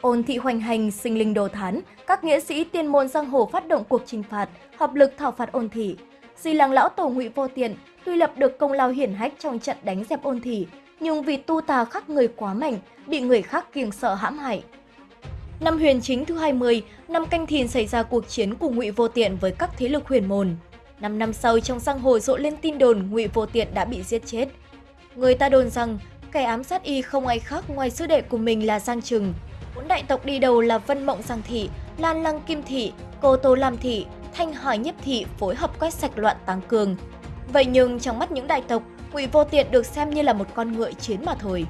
Ôn thị hoành hành, sinh linh đồ thán, các nghĩa sĩ tiên môn giang hồ phát động cuộc trừng phạt, hợp lực thảo phạt ôn thị. Di làng lão tổ ngụy vô tiện, tuy lập được công lao hiển hách trong trận đánh dẹp ôn thị, nhưng vì tu tà khắc người quá mạnh, bị người khác kiêng sợ hãm hại. Năm huyền chính thứ 20, năm canh thìn xảy ra cuộc chiến của ngụy vô tiện với các thế lực huyền môn. Năm năm sau trong giang hồ rộ lên tin đồn ngụy vô tiện đã bị giết chết. Người ta đồn rằng kẻ ám sát y không ai khác ngoài sư đệ của mình là Giang Trừng. Bốn đại tộc đi đầu là Vân Mộng Giang Thị, Lan Lăng Kim Thị, Cô Tô Lam Thị, Thanh Hỏi Nhiếp Thị phối hợp quét sạch loạn tăng cường. Vậy nhưng trong mắt những đại tộc, Ngụy Vô Tiện được xem như là một con ngựa chiến mà thôi.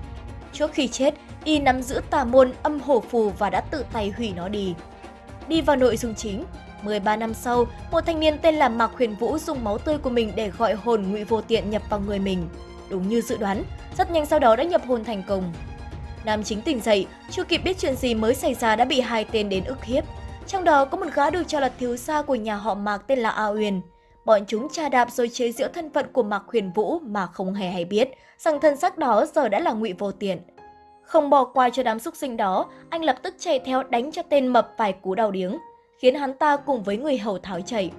Trước khi chết, y nắm giữ tà môn âm hổ phù và đã tự tay hủy nó đi. Đi vào nội dung chính, 13 năm sau, một thanh niên tên là Mạc Huyền Vũ dùng máu tươi của mình để gọi hồn Ngụy Vô Tiện nhập vào người mình. Đúng như dự đoán, rất nhanh sau đó đã nhập hồn thành công. Nam chính tỉnh dậy, chưa kịp biết chuyện gì mới xảy ra đã bị hai tên đến ức hiếp. Trong đó có một gã được cho là thiếu gia của nhà họ Mạc tên là A Uyên. Bọn chúng tra đạp rồi chế giễu thân phận của Mạc Huyền Vũ mà không hề hay biết rằng thân xác đó giờ đã là ngụy vô tiện. Không bỏ qua cho đám xúc sinh đó, anh lập tức chạy theo đánh cho tên mập vài cú đau điếng, khiến hắn ta cùng với người hầu tháo chạy.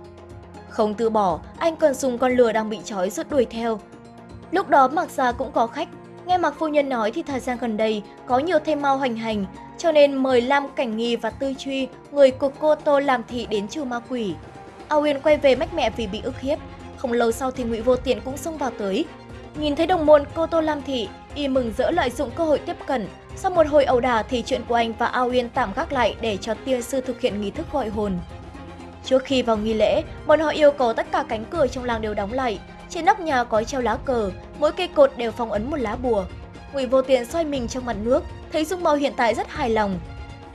Không từ bỏ, anh còn dùng con lừa đang bị trói rút đuổi theo. Lúc đó Mạc Gia cũng có khách, nghe Mạc Phu Nhân nói thì thời gian gần đây có nhiều thêm mau hoành hành, cho nên mời Lam Cảnh Nghi và Tư Truy, người của cô Tô làm thị đến trừ ma quỷ. A Uyên quay về mách mẹ vì bị ức hiếp, không lâu sau thì Ngụy Vô Tiện cũng xông vào tới. Nhìn thấy đồng môn cô Tô Lam Thị, y mừng rỡ lợi dụng cơ hội tiếp cận. Sau một hồi ẩu đả thì chuyện của anh và A Uyên tạm gác lại để cho tiên sư thực hiện nghi thức gọi hồn. Trước khi vào nghi lễ, bọn họ yêu cầu tất cả cánh cửa trong làng đều đóng lại. Trên nóc nhà có treo lá cờ, mỗi cây cột đều phong ấn một lá bùa. Ngụy Vô Tiện xoay mình trong mặt nước, thấy Dung Mạo hiện tại rất hài lòng.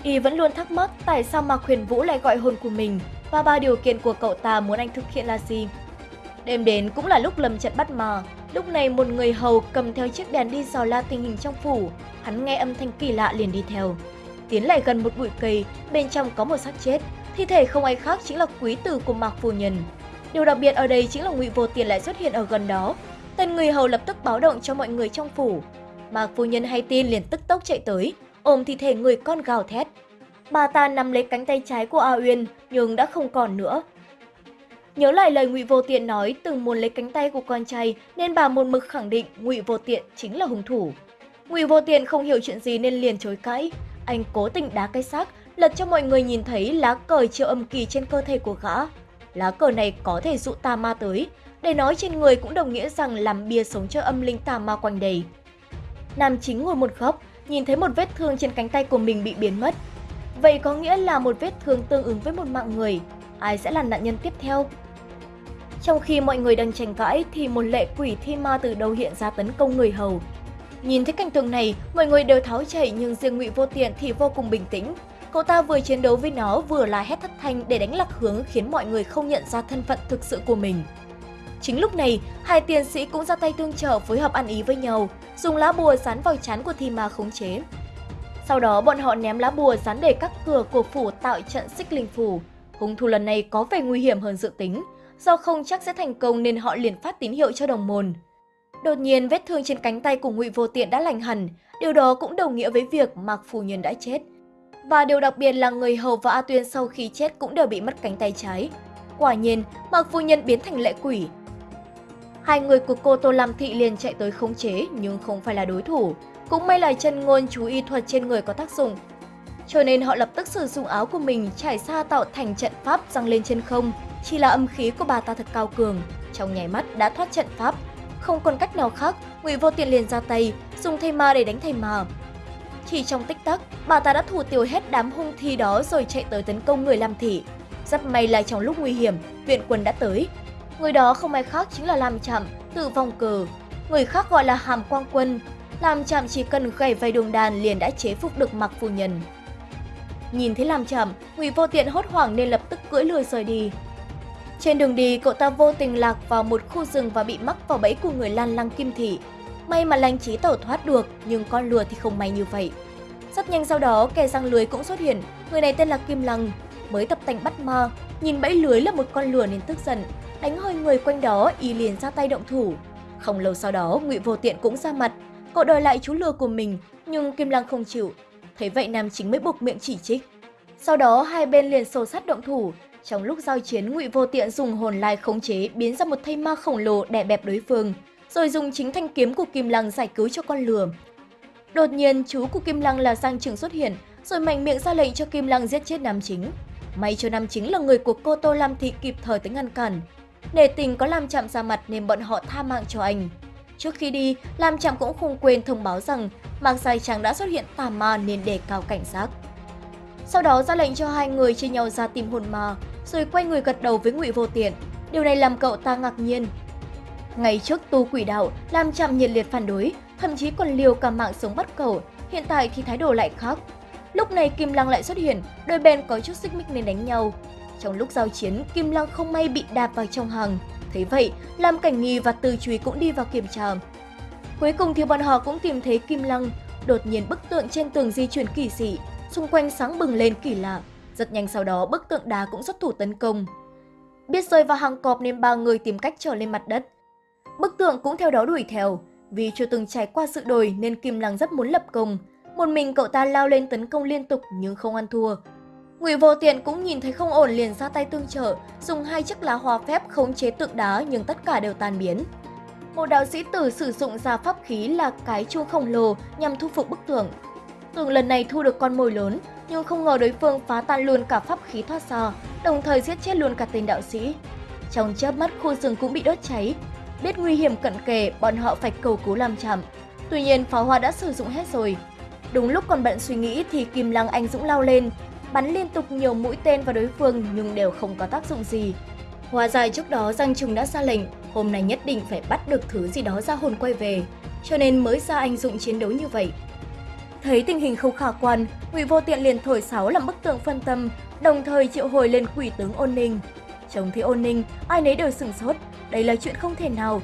Y vẫn luôn thắc mắc tại sao Mạc Huyền Vũ lại gọi hồn của mình và ba điều kiện của cậu ta muốn anh thực hiện là gì. Đêm đến cũng là lúc lầm trận bắt mà, lúc này một người hầu cầm theo chiếc đèn đi dò la tình hình trong phủ, hắn nghe âm thanh kỳ lạ liền đi theo. Tiến lại gần một bụi cây, bên trong có một xác chết, thi thể không ai khác chính là quý tử của Mạc Phu Nhân. Điều đặc biệt ở đây chính là ngụy Vô Tiền lại xuất hiện ở gần đó. Tên người hầu lập tức báo động cho mọi người trong phủ. Mạc Phu Nhân hay tin liền tức tốc chạy tới, ôm thi thể người con gào thét. Bà ta nắm lấy cánh tay trái của A Uyên nhưng đã không còn nữa. Nhớ lại lời Ngụy Vô Tiện nói từng muốn lấy cánh tay của con trai nên bà một mực khẳng định Ngụy Vô Tiện chính là hung thủ. Ngụy Vô Tiện không hiểu chuyện gì nên liền chối cãi. Anh cố tình đá cái xác, lật cho mọi người nhìn thấy lá cờ triệu âm kỳ trên cơ thể của gã. Lá cờ này có thể dụ tà ma tới, để nói trên người cũng đồng nghĩa rằng làm bia sống cho âm linh tà ma quanh đầy. Nam chính ngồi một góc, nhìn thấy một vết thương trên cánh tay của mình bị biến mất. Vậy có nghĩa là một vết thương tương ứng với một mạng người. Ai sẽ là nạn nhân tiếp theo? Trong khi mọi người đang tranh cãi thì một lệ quỷ thi ma từ đâu hiện ra tấn công người hầu. Nhìn thấy cảnh tượng này, mọi người đều tháo chạy nhưng riêng Ngụy Vô Tiện thì vô cùng bình tĩnh. Cậu ta vừa chiến đấu với nó vừa là hét thất thanh để đánh lạc hướng khiến mọi người không nhận ra thân phận thực sự của mình. Chính lúc này, hai tiền sĩ cũng ra tay tương trợ phối hợp ăn ý với nhau, dùng lá bùa dán vào chán của thi ma khống chế. Sau đó bọn họ ném lá bùa dán để các cửa của phủ tạo trận xích linh phủ. Hung thủ lần này có vẻ nguy hiểm hơn dự tính, do không chắc sẽ thành công nên họ liền phát tín hiệu cho đồng môn. Đột nhiên vết thương trên cánh tay của Ngụy Vô Tiện đã lành hẳn, điều đó cũng đồng nghĩa với việc Mạc Phù Nhân đã chết. Và điều đặc biệt là người hầu và A Tuyên sau khi chết cũng đều bị mất cánh tay trái. Quả nhiên, Mạc Phu Nhân biến thành lệ quỷ. Hai người của cô Tô Lam Thị liền chạy tới khống chế nhưng không phải là đối thủ. Cũng may là chân ngôn chú y thuật trên người có tác dụng. Cho nên họ lập tức sử dụng áo của mình trải xa tạo thành trận pháp răng lên trên không. Chỉ là âm khí của bà ta thật cao cường, trong nháy mắt đã thoát trận pháp. Không còn cách nào khác, Ngụy Vô Tiện liền ra tay, dùng thây ma để đánh thầy ma. Chỉ trong tích tắc, bà ta đã thủ tiêu hết đám hung thi đó rồi chạy tới tấn công người Lam Thị. Rất may là trong lúc nguy hiểm, viện quân đã tới. Người đó không ai khác chính là Lam Chạm, tự vòng cờ. Người khác gọi là Hàm Quang Quân. Lam Chạm chỉ cần gảy vài đường đàn liền đã chế phục được mặc Phu Nhân. Nhìn thấy Lam Chạm, Ngụy Vô Tiện hốt hoảng nên lập tức cưỡi lừa rời đi. Trên đường đi, cậu ta vô tình lạc vào một khu rừng và bị mắc vào bẫy của người Lan Lăng Kim Thị. May mà lanh trí tẩu thoát được, nhưng con lừa thì không may như vậy. Rất nhanh sau đó, kẻ răng lưới cũng xuất hiện. Người này tên là Kim Lăng, mới tập tành bắt ma. Nhìn bẫy lưới là một con lừa nên tức giận. Đánh hơi người quanh đó, y liền ra tay động thủ. Không lâu sau đó, ngụy Vô Tiện cũng ra mặt. Cậu đòi lại chú lừa của mình, nhưng Kim Lăng không chịu. thấy vậy nam chính mới buộc miệng chỉ trích. Sau đó hai bên liền xô sát động thủ. Trong lúc giao chiến, Ngụy Vô Tiện dùng hồn lai khống chế biến ra một thây ma khổng lồ đè bẹp đối phương, rồi dùng chính thanh kiếm của Kim Lăng giải cứu cho con lừa. Đột nhiên, chú của Kim Lăng là Giang Trường xuất hiện, rồi mạnh miệng ra lệnh cho Kim Lăng giết chết nam chính. May cho nam chính là người của cô Tô Lam Thị kịp thời tới ngăn cản. Nể tình có làm chạm ra mặt nên bọn họ tha mạng cho anh. Trước khi đi, Lam Trạm cũng không quên thông báo rằng Mạc Dài Trắng đã xuất hiện tà ma nên đề cao cảnh giác. Sau đó ra lệnh cho hai người chia nhau ra tìm hồn ma, rồi quay người gật đầu với Ngụy Vô Tiện. Điều này làm cậu ta ngạc nhiên. Ngày trước tu quỷ đạo, Lam Chạm nhiệt liệt phản đối, thậm chí còn liều cả mạng sống bắt cầu Hiện tại thì thái độ lại khác. Lúc này Kim Lăng lại xuất hiện, đôi bên có chút xích mích nên đánh nhau. Trong lúc giao chiến, Kim Lăng không may bị đạp vào trong hàng. Thấy vậy, Lam Cảnh Nghi và Từ Chúy cũng đi vào kiểm tra. Cuối cùng thì bọn họ cũng tìm thấy Kim Lăng. Đột nhiên bức tượng trên tường di chuyển kỳ dị, xung quanh sáng bừng lên kỳ lạ. Rất nhanh sau đó bức tượng đá cũng xuất thủ tấn công. Biết rơi vào hàng cọp nên ba người tìm cách trở lên mặt đất. Bức tượng cũng theo đó đuổi theo. Vì chưa từng trải qua sự đổi nên Kim Lăng rất muốn lập công. Một mình cậu ta lao lên tấn công liên tục nhưng không ăn thua. Ngụy Vô Tiện cũng nhìn thấy không ổn liền ra tay tương trợ, dùng hai chiếc lá hoa phép khống chế tượng đá nhưng tất cả đều tan biến. Một đạo sĩ tử sử dụng ra pháp khí là cái chuông khổng lồ nhằm thu phục bức tượng. Tượng lần này thu được con mồi lớn, nhưng không ngờ đối phương phá tan luôn cả pháp khí thoát ra, đồng thời giết chết luôn cả tên đạo sĩ. Trong chớp mắt khu rừng cũng bị đốt cháy. Biết nguy hiểm cận kề, bọn họ phải cầu cứu làm chậm. Tuy nhiên pháo hoa đã sử dụng hết rồi. Đúng lúc còn bận suy nghĩ thì Kim Lăng anh dũng lao lên, bắn liên tục nhiều mũi tên vào đối phương nhưng đều không có tác dụng gì. hòa dài trước đó Giang Trùng đã ra lệnh, hôm nay nhất định phải bắt được thứ gì đó ra hồn quay về, cho nên mới ra anh dũng chiến đấu như vậy. Thấy tình hình không khả quan, Ngụy Vô Tiện liền thổi sáo làm bức tượng phân tâm, đồng thời triệu hồi lên quỷ tướng Ôn Ninh. Trông thấy Ôn Ninh, ai nấy đều sửng sốt, đây là chuyện không thể nào.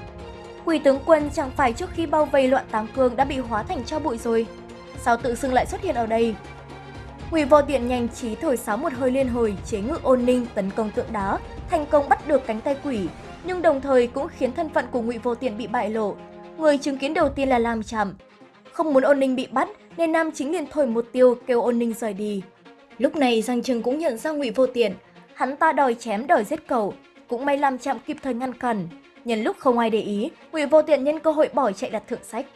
Quỷ tướng quân chẳng phải trước khi bao vây loạn táng cương đã bị hóa thành cho bụi rồi. Sao tự xưng lại xuất hiện ở đây? Quỷ Vô Tiện nhanh trí thổi sáo một hơi liên hồi chế ngự ôn ninh tấn công tượng đá, thành công bắt được cánh tay quỷ, nhưng đồng thời cũng khiến thân phận của Ngụy Vô Tiện bị bại lộ. Người chứng kiến đầu tiên là Lam Trạm. Không muốn ôn ninh bị bắt nên nam chính liền thổi một tiêu kêu ôn ninh rời đi. Lúc này Giang Trừng cũng nhận ra Ngụy Vô Tiện, hắn ta đòi chém đòi giết cầu, cũng may làm chạm kịp thời ngăn cản. Nhân lúc không ai để ý, Ngụy Vô Tiện nhân cơ hội bỏ chạy đặt thượng sách.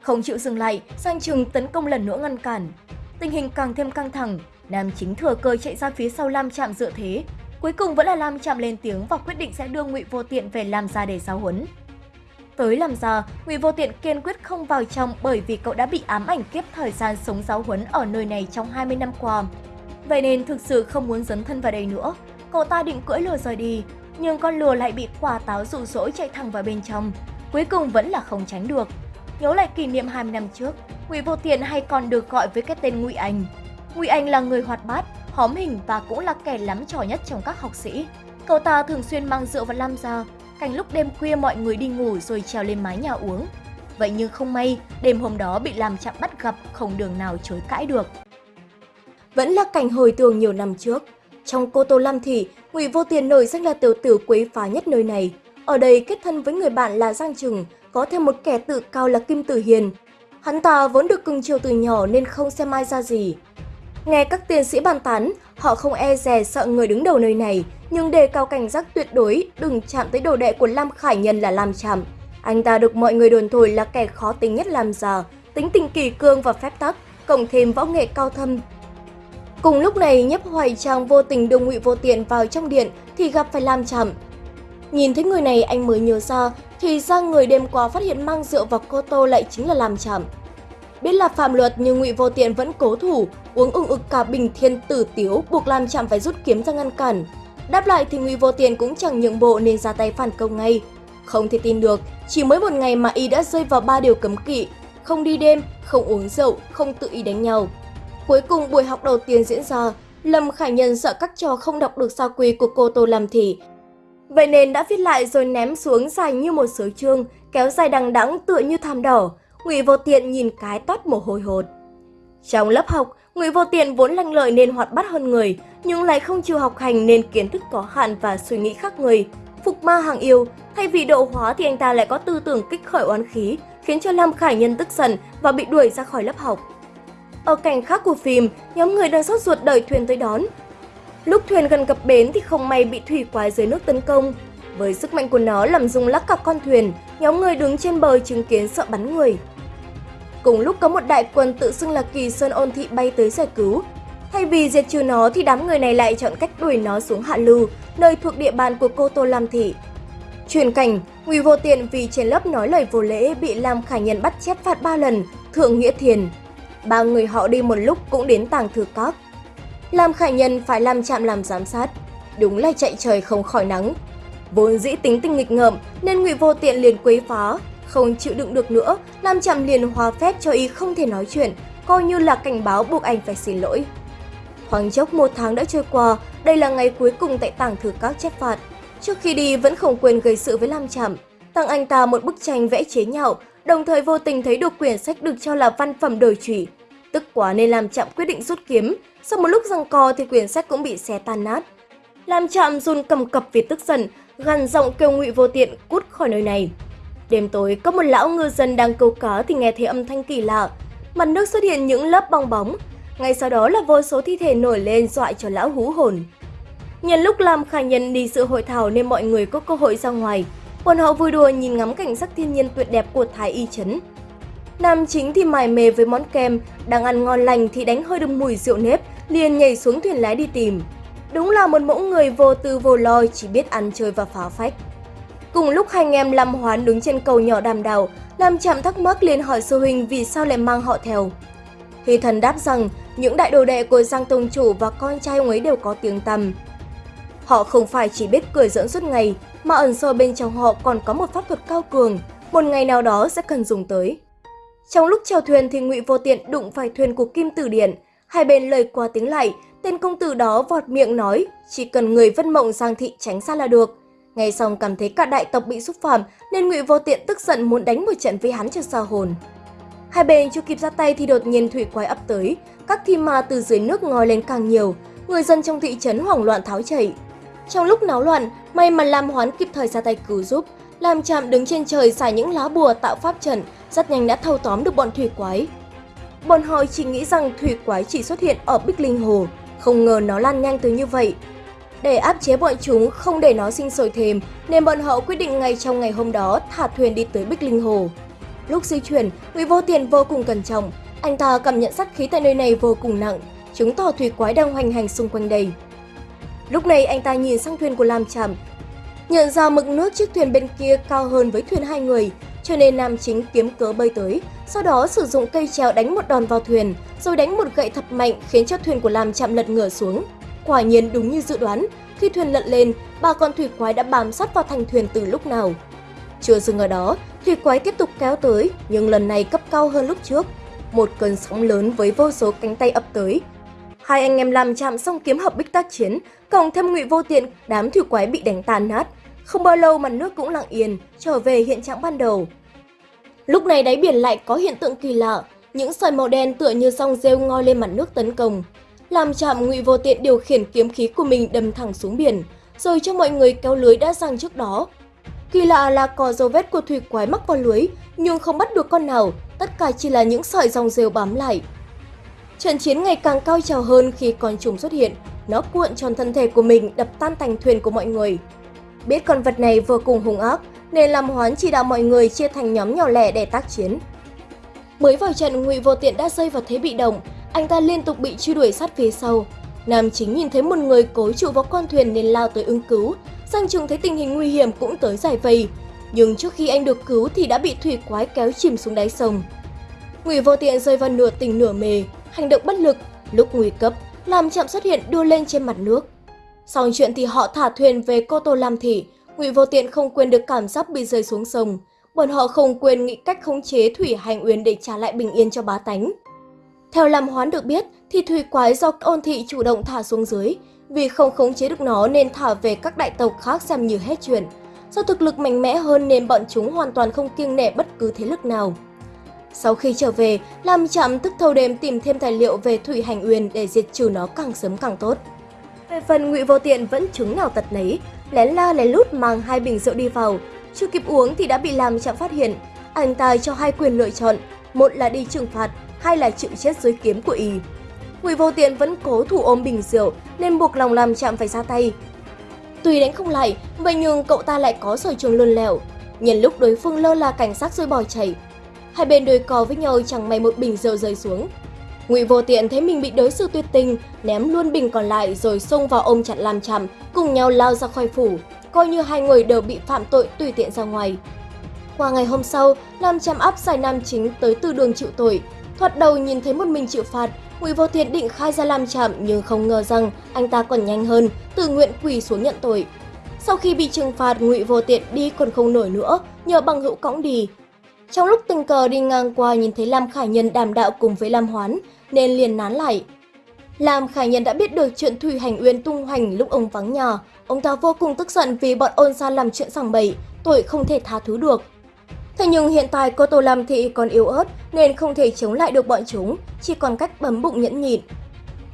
Không chịu dừng lại, Giang Trừng tấn công lần nữa ngăn cản. Tình hình càng thêm căng thẳng, Nam chính thừa cơ chạy ra phía sau Lam Trạm dựa thế. Cuối cùng vẫn là Lam Trạm lên tiếng và quyết định sẽ đưa Ngụy Vô Tiện về Lam gia để giáo huấn. Tới làm gia, Ngụy Vô Tiện kiên quyết không vào trong bởi vì cậu đã bị ám ảnh kiếp thời gian sống giáo huấn ở nơi này trong 20 năm qua. Vậy nên thực sự không muốn dấn thân vào đây nữa. Cậu ta định cưỡi lừa rời đi, nhưng con lừa lại bị quả táo dụ dỗ chạy thẳng vào bên trong. Cuối cùng vẫn là không tránh được. Nhớ lại kỷ niệm 20 năm trước, Ngụy Vô tiền hay còn được gọi với cái tên Ngụy Anh. Ngụy Anh là người hoạt bát, hóm hình và cũng là kẻ lắm trò nhất trong các học sĩ. Cậu ta thường xuyên mang rượu vào Lam gia, cảnh lúc đêm khuya mọi người đi ngủ rồi trèo lên mái nhà uống. Vậy nhưng không may, đêm hôm đó bị làm chạm bắt gặp không đường nào chối cãi được. Vẫn là cảnh hồi tưởng nhiều năm trước. Trong cô Tô Lam Thị, Ngụy Vô Tiền nổi danh là tiểu tử quấy phá nhất nơi này. Ở đây kết thân với người bạn là Giang Trừng, có thêm một kẻ tự cao là Kim Tử Hiền. Hắn ta vốn được cưng chiều từ nhỏ nên không xem ai ra gì. Nghe các tiến sĩ bàn tán, họ không e dè sợ người đứng đầu nơi này, nhưng đề cao cảnh giác tuyệt đối đừng chạm tới đồ đệ của Lam Khải Nhân là Lam Trạm. Anh ta được mọi người đồn thổi là kẻ khó tính nhất làm già, tính tình kỳ cương và phép tắc, cộng thêm võ nghệ cao thâm. Cùng lúc này, Nhấp Hoài Trang vô tình đưa Ngụy Vô Tiện vào trong điện thì gặp phải Lam trầm Nhìn thấy người này anh mới nhớ ra, thì ra người đêm qua phát hiện mang rượu vào cô tô lại chính là Lam trầm Biết là phạm luật nhưng Ngụy Vô Tiện vẫn cố thủ, uống ưng ực cả bình thiên tử tiếu buộc Lam trầm phải rút kiếm ra ngăn cản. Đáp lại thì Ngụy Vô Tiện cũng chẳng nhượng bộ nên ra tay phản công ngay. Không thể tin được, chỉ mới một ngày mà y đã rơi vào ba điều cấm kỵ, không đi đêm, không uống rượu, không tự ý đánh nhau. Cuối cùng buổi học đầu tiên diễn ra, Lâm Khải Nhân sợ các trò không đọc được sao quy của cô Tô làm thì. Vậy nên đã viết lại rồi ném xuống dài như một sớ chương, kéo dài đằng đẵng tựa như thảm đỏ. Ngụy Vô Tiện nhìn cái toát mồ hôi hột. Trong lớp học, Ngụy Vô Tiện vốn lanh lợi nên hoạt bát hơn người, nhưng lại không chịu học hành nên kiến thức có hạn và suy nghĩ khác người. Phục ma hàng yêu, thay vì độ hóa thì anh ta lại có tư tưởng kích khởi oán khí, khiến cho Lam Khải Nhân tức giận và bị đuổi ra khỏi lớp học. Ở cảnh khác của phim, nhóm người đang sốt ruột đợi thuyền tới đón. Lúc thuyền gần cập bến thì không may bị thủy quái dưới nước tấn công. Với sức mạnh của nó làm rung lắc cả con thuyền, nhóm người đứng trên bờ chứng kiến sợ bắn người. Cùng lúc có một đại quân tự xưng là kỳ sơn ôn thị bay tới giải cứu. Thay vì diệt trừ nó thì đám người này lại chọn cách đuổi nó xuống hạ lưu, nơi thuộc địa bàn của cô Tô Lam Thị. Truyền cảnh, Ngụy Vô Tiện vì trên lớp nói lời vô lễ bị Lam Khải Nhân bắt chép phạt 3 lần, thượng nghĩa thiền. Ba người họ đi một lúc cũng đến tàng thư các. Lam Khải Nhân phải làm chạm làm giám sát. Đúng là chạy trời không khỏi nắng. Vốn dĩ tính tình nghịch ngợm nên Ngụy Vô Tiện liền quấy phá, không chịu đựng được nữa, Lam Trạm liền hòa phép cho y không thể nói chuyện, coi như là cảnh báo buộc anh phải xin lỗi. khoảng chốc một tháng đã trôi qua, đây là ngày cuối cùng tại tàng thư các chép phạt. Trước khi đi vẫn không quên gây sự với Lam Trạm, tặng anh ta một bức tranh vẽ chế nhạo, đồng thời vô tình thấy được quyển sách được cho là văn phẩm đời trụy. Tức quá nên làm chạm quyết định rút kiếm, sau một lúc giằng co thì quyển sách cũng bị xé tan nát. làm chạm run cầm cập vì tức giận, gằn giọng kêu Ngụy Vô Tiện cút khỏi nơi này. Đêm tối, có một lão ngư dân đang câu cá thì nghe thấy âm thanh kỳ lạ. Mặt nước xuất hiện những lớp bong bóng. Ngay sau đó là vô số thi thể nổi lên dọa cho lão hú hồn. Nhân lúc làm khai nhân đi sự hội thảo nên mọi người có cơ hội ra ngoài. Bọn họ vui đùa nhìn ngắm cảnh sắc thiên nhiên tuyệt đẹp của Thái Y Trấn. Nam chính thì mải mê với món kem, đang ăn ngon lành thì đánh hơi được mùi rượu nếp, liền nhảy xuống thuyền lái đi tìm. Đúng là một mẫu người vô tư vô lo chỉ biết ăn chơi và phá phách. Cùng lúc hai anh em Lâm Hoán đứng trên cầu nhỏ đàm đào, Lâm Trạm thắc mắc liền hỏi sư huynh vì sao lại mang họ theo. Hy thần đáp rằng những đại đồ đệ của Giang Tông Chủ và con trai ông ấy đều có tiếng tăm. Họ không phải chỉ biết cười giỡn suốt ngày, mà ẩn sâu bên trong họ còn có một pháp thuật cao cường, một ngày nào đó sẽ cần dùng tới. Trong lúc chèo thuyền thì Ngụy Vô Tiện đụng phải thuyền của Kim Tử Điện, hai bên lời qua tiếng lại, tên công tử đó vọt miệng nói, chỉ cần người vân mộng Giang thị tránh xa là được. Ngay xong cảm thấy cả đại tộc bị xúc phạm nên Ngụy Vô Tiện tức giận muốn đánh một trận với hắn cho xa hồn. Hai bên chưa kịp ra tay thì đột nhiên thủy quái ập tới, các thi ma từ dưới nước ngoi lên càng nhiều, người dân trong thị trấn hoảng loạn tháo chạy. Trong lúc náo loạn, may mà Lam Hoán kịp thời ra tay cứu giúp, làm chạm đứng trên trời xài những lá bùa tạo pháp trận, rất nhanh đã thâu tóm được bọn thủy quái. Bọn họ chỉ nghĩ rằng thủy quái chỉ xuất hiện ở Bích Linh Hồ, không ngờ nó lan nhanh tới như vậy. Để áp chế bọn chúng không để nó sinh sôi thêm, nên bọn họ quyết định ngay trong ngày hôm đó thả thuyền đi tới Bích Linh Hồ. Lúc di chuyển, Ngụy Vô Tiền vô cùng cẩn trọng, anh ta cảm nhận sát khí tại nơi này vô cùng nặng, chứng tỏ thủy quái đang hoành hành xung quanh đây. Lúc này anh ta nhìn sang thuyền của Lam trầm nhận ra mực nước chiếc thuyền bên kia cao hơn với thuyền hai người, cho nên nam chính kiếm cớ bơi tới, sau đó sử dụng cây treo đánh một đòn vào thuyền, rồi đánh một gậy thật mạnh khiến cho thuyền của Lam Trạm lật ngửa xuống. Quả nhiên đúng như dự đoán, khi thuyền lật lên, ba con thủy quái đã bám sát vào thành thuyền từ lúc nào. Chưa dừng ở đó, thủy quái tiếp tục kéo tới, nhưng lần này cấp cao hơn lúc trước. Một cơn sóng lớn với vô số cánh tay ập tới. Hai anh em làm chạm xong kiếm hợp bích tác chiến, cộng thêm ngụy vô tiện, đám thủy quái bị đánh tàn nát. Không bao lâu mặt nước cũng lặng yên, trở về hiện trạng ban đầu. Lúc này đáy biển lại có hiện tượng kỳ lạ, những sợi màu đen tựa như song rêu ngoi lên mặt nước tấn công làm chạm ngụy vô tiện điều khiển kiếm khí của mình đâm thẳng xuống biển, rồi cho mọi người kéo lưới đã sang trước đó. Kỳ lạ là có dấu vết của thủy quái mắc vào lưới, nhưng không bắt được con nào, tất cả chỉ là những sợi dòng rêu bám lại. Trận chiến ngày càng cao trào hơn khi con trùng xuất hiện, nó cuộn tròn thân thể của mình đập tan thành thuyền của mọi người. Biết con vật này vô cùng hung ác, nên làm hoán chỉ đạo mọi người chia thành nhóm nhỏ lẻ để tác chiến. Mới vào trận, Ngụy Vô Tiện đã rơi vào thế bị động, anh ta liên tục bị truy đuổi sát phía sau. Nam chính nhìn thấy một người cố trụ vào con thuyền nên lao tới ứng cứu. Giang Trùng thấy tình hình nguy hiểm cũng tới giải vây. Nhưng trước khi anh được cứu thì đã bị thủy quái kéo chìm xuống đáy sông. Ngụy vô tiện rơi vào nửa tỉnh nửa mề, hành động bất lực, lúc nguy cấp, làm chậm xuất hiện đưa lên trên mặt nước. sau chuyện thì họ thả thuyền về Cô Tô Lam Thị, Ngụy vô tiện không quên được cảm giác bị rơi xuống sông. Bọn họ không quên nghĩ cách khống chế thủy hành uyên để trả lại bình yên cho bá tánh. Theo Lam Hoán được biết, thì thủy quái do ôn thị chủ động thả xuống dưới, vì không khống chế được nó nên thả về các đại tộc khác xem như hết chuyện. Do thực lực mạnh mẽ hơn nên bọn chúng hoàn toàn không kiêng nể bất cứ thế lực nào. Sau khi trở về, Lam trạm tức thâu đêm tìm thêm tài liệu về Thủy Hành Uyên để diệt trừ nó càng sớm càng tốt. Về phần Ngụy Vô Tiện vẫn chứng nào tật nấy, lén la lén lút mang hai bình rượu đi vào, chưa kịp uống thì đã bị Lam trạm phát hiện. Anh ta cho hai quyền lựa chọn, một là đi trừng phạt, hai là chịu chết dưới kiếm của y. Ngụy Vô Tiện vẫn cố thủ ôm bình rượu nên buộc lòng làm trạm phải ra tay. Tuy đánh không lại, vậy nhưng cậu ta lại có sở trường lươn lẹo. Nhân lúc đối phương lơ là cảnh sát rồi bỏ chạy, hai bên đôi cò với nhau chẳng may một bình rượu rơi xuống. Ngụy Vô Tiện thấy mình bị đối xử tuyệt tình, ném luôn bình còn lại rồi xông vào ôm chặt làm chằm, cùng nhau lao ra khỏi phủ, coi như hai người đều bị phạm tội tùy tiện ra ngoài. Qua ngày hôm sau, Lam Chăm áp giải nam chính tới từ đường chịu tội. Thoạt đầu nhìn thấy một mình chịu phạt, Ngụy Vô Tiện định khai ra làm chạm nhưng không ngờ rằng anh ta còn nhanh hơn, tự nguyện quỳ xuống nhận tội. Sau khi bị trừng phạt, Ngụy Vô Tiện đi còn không nổi nữa, nhờ bằng hữu cõng đi. Trong lúc tình cờ đi ngang qua nhìn thấy Lam Khải Nhân đàm đạo cùng với Lam Hoán, nên liền nán lại. Lam Khải Nhân đã biết được chuyện Thủy Hành Uyên tung hoành lúc ông vắng nhà. Ông ta vô cùng tức giận vì bọn ôn gia làm chuyện sằng bậy, tội không thể tha thứ được. Thế nhưng hiện tại cô Tô Lam Thị còn yếu ớt nên không thể chống lại được bọn chúng, chỉ còn cách bấm bụng nhẫn nhịn.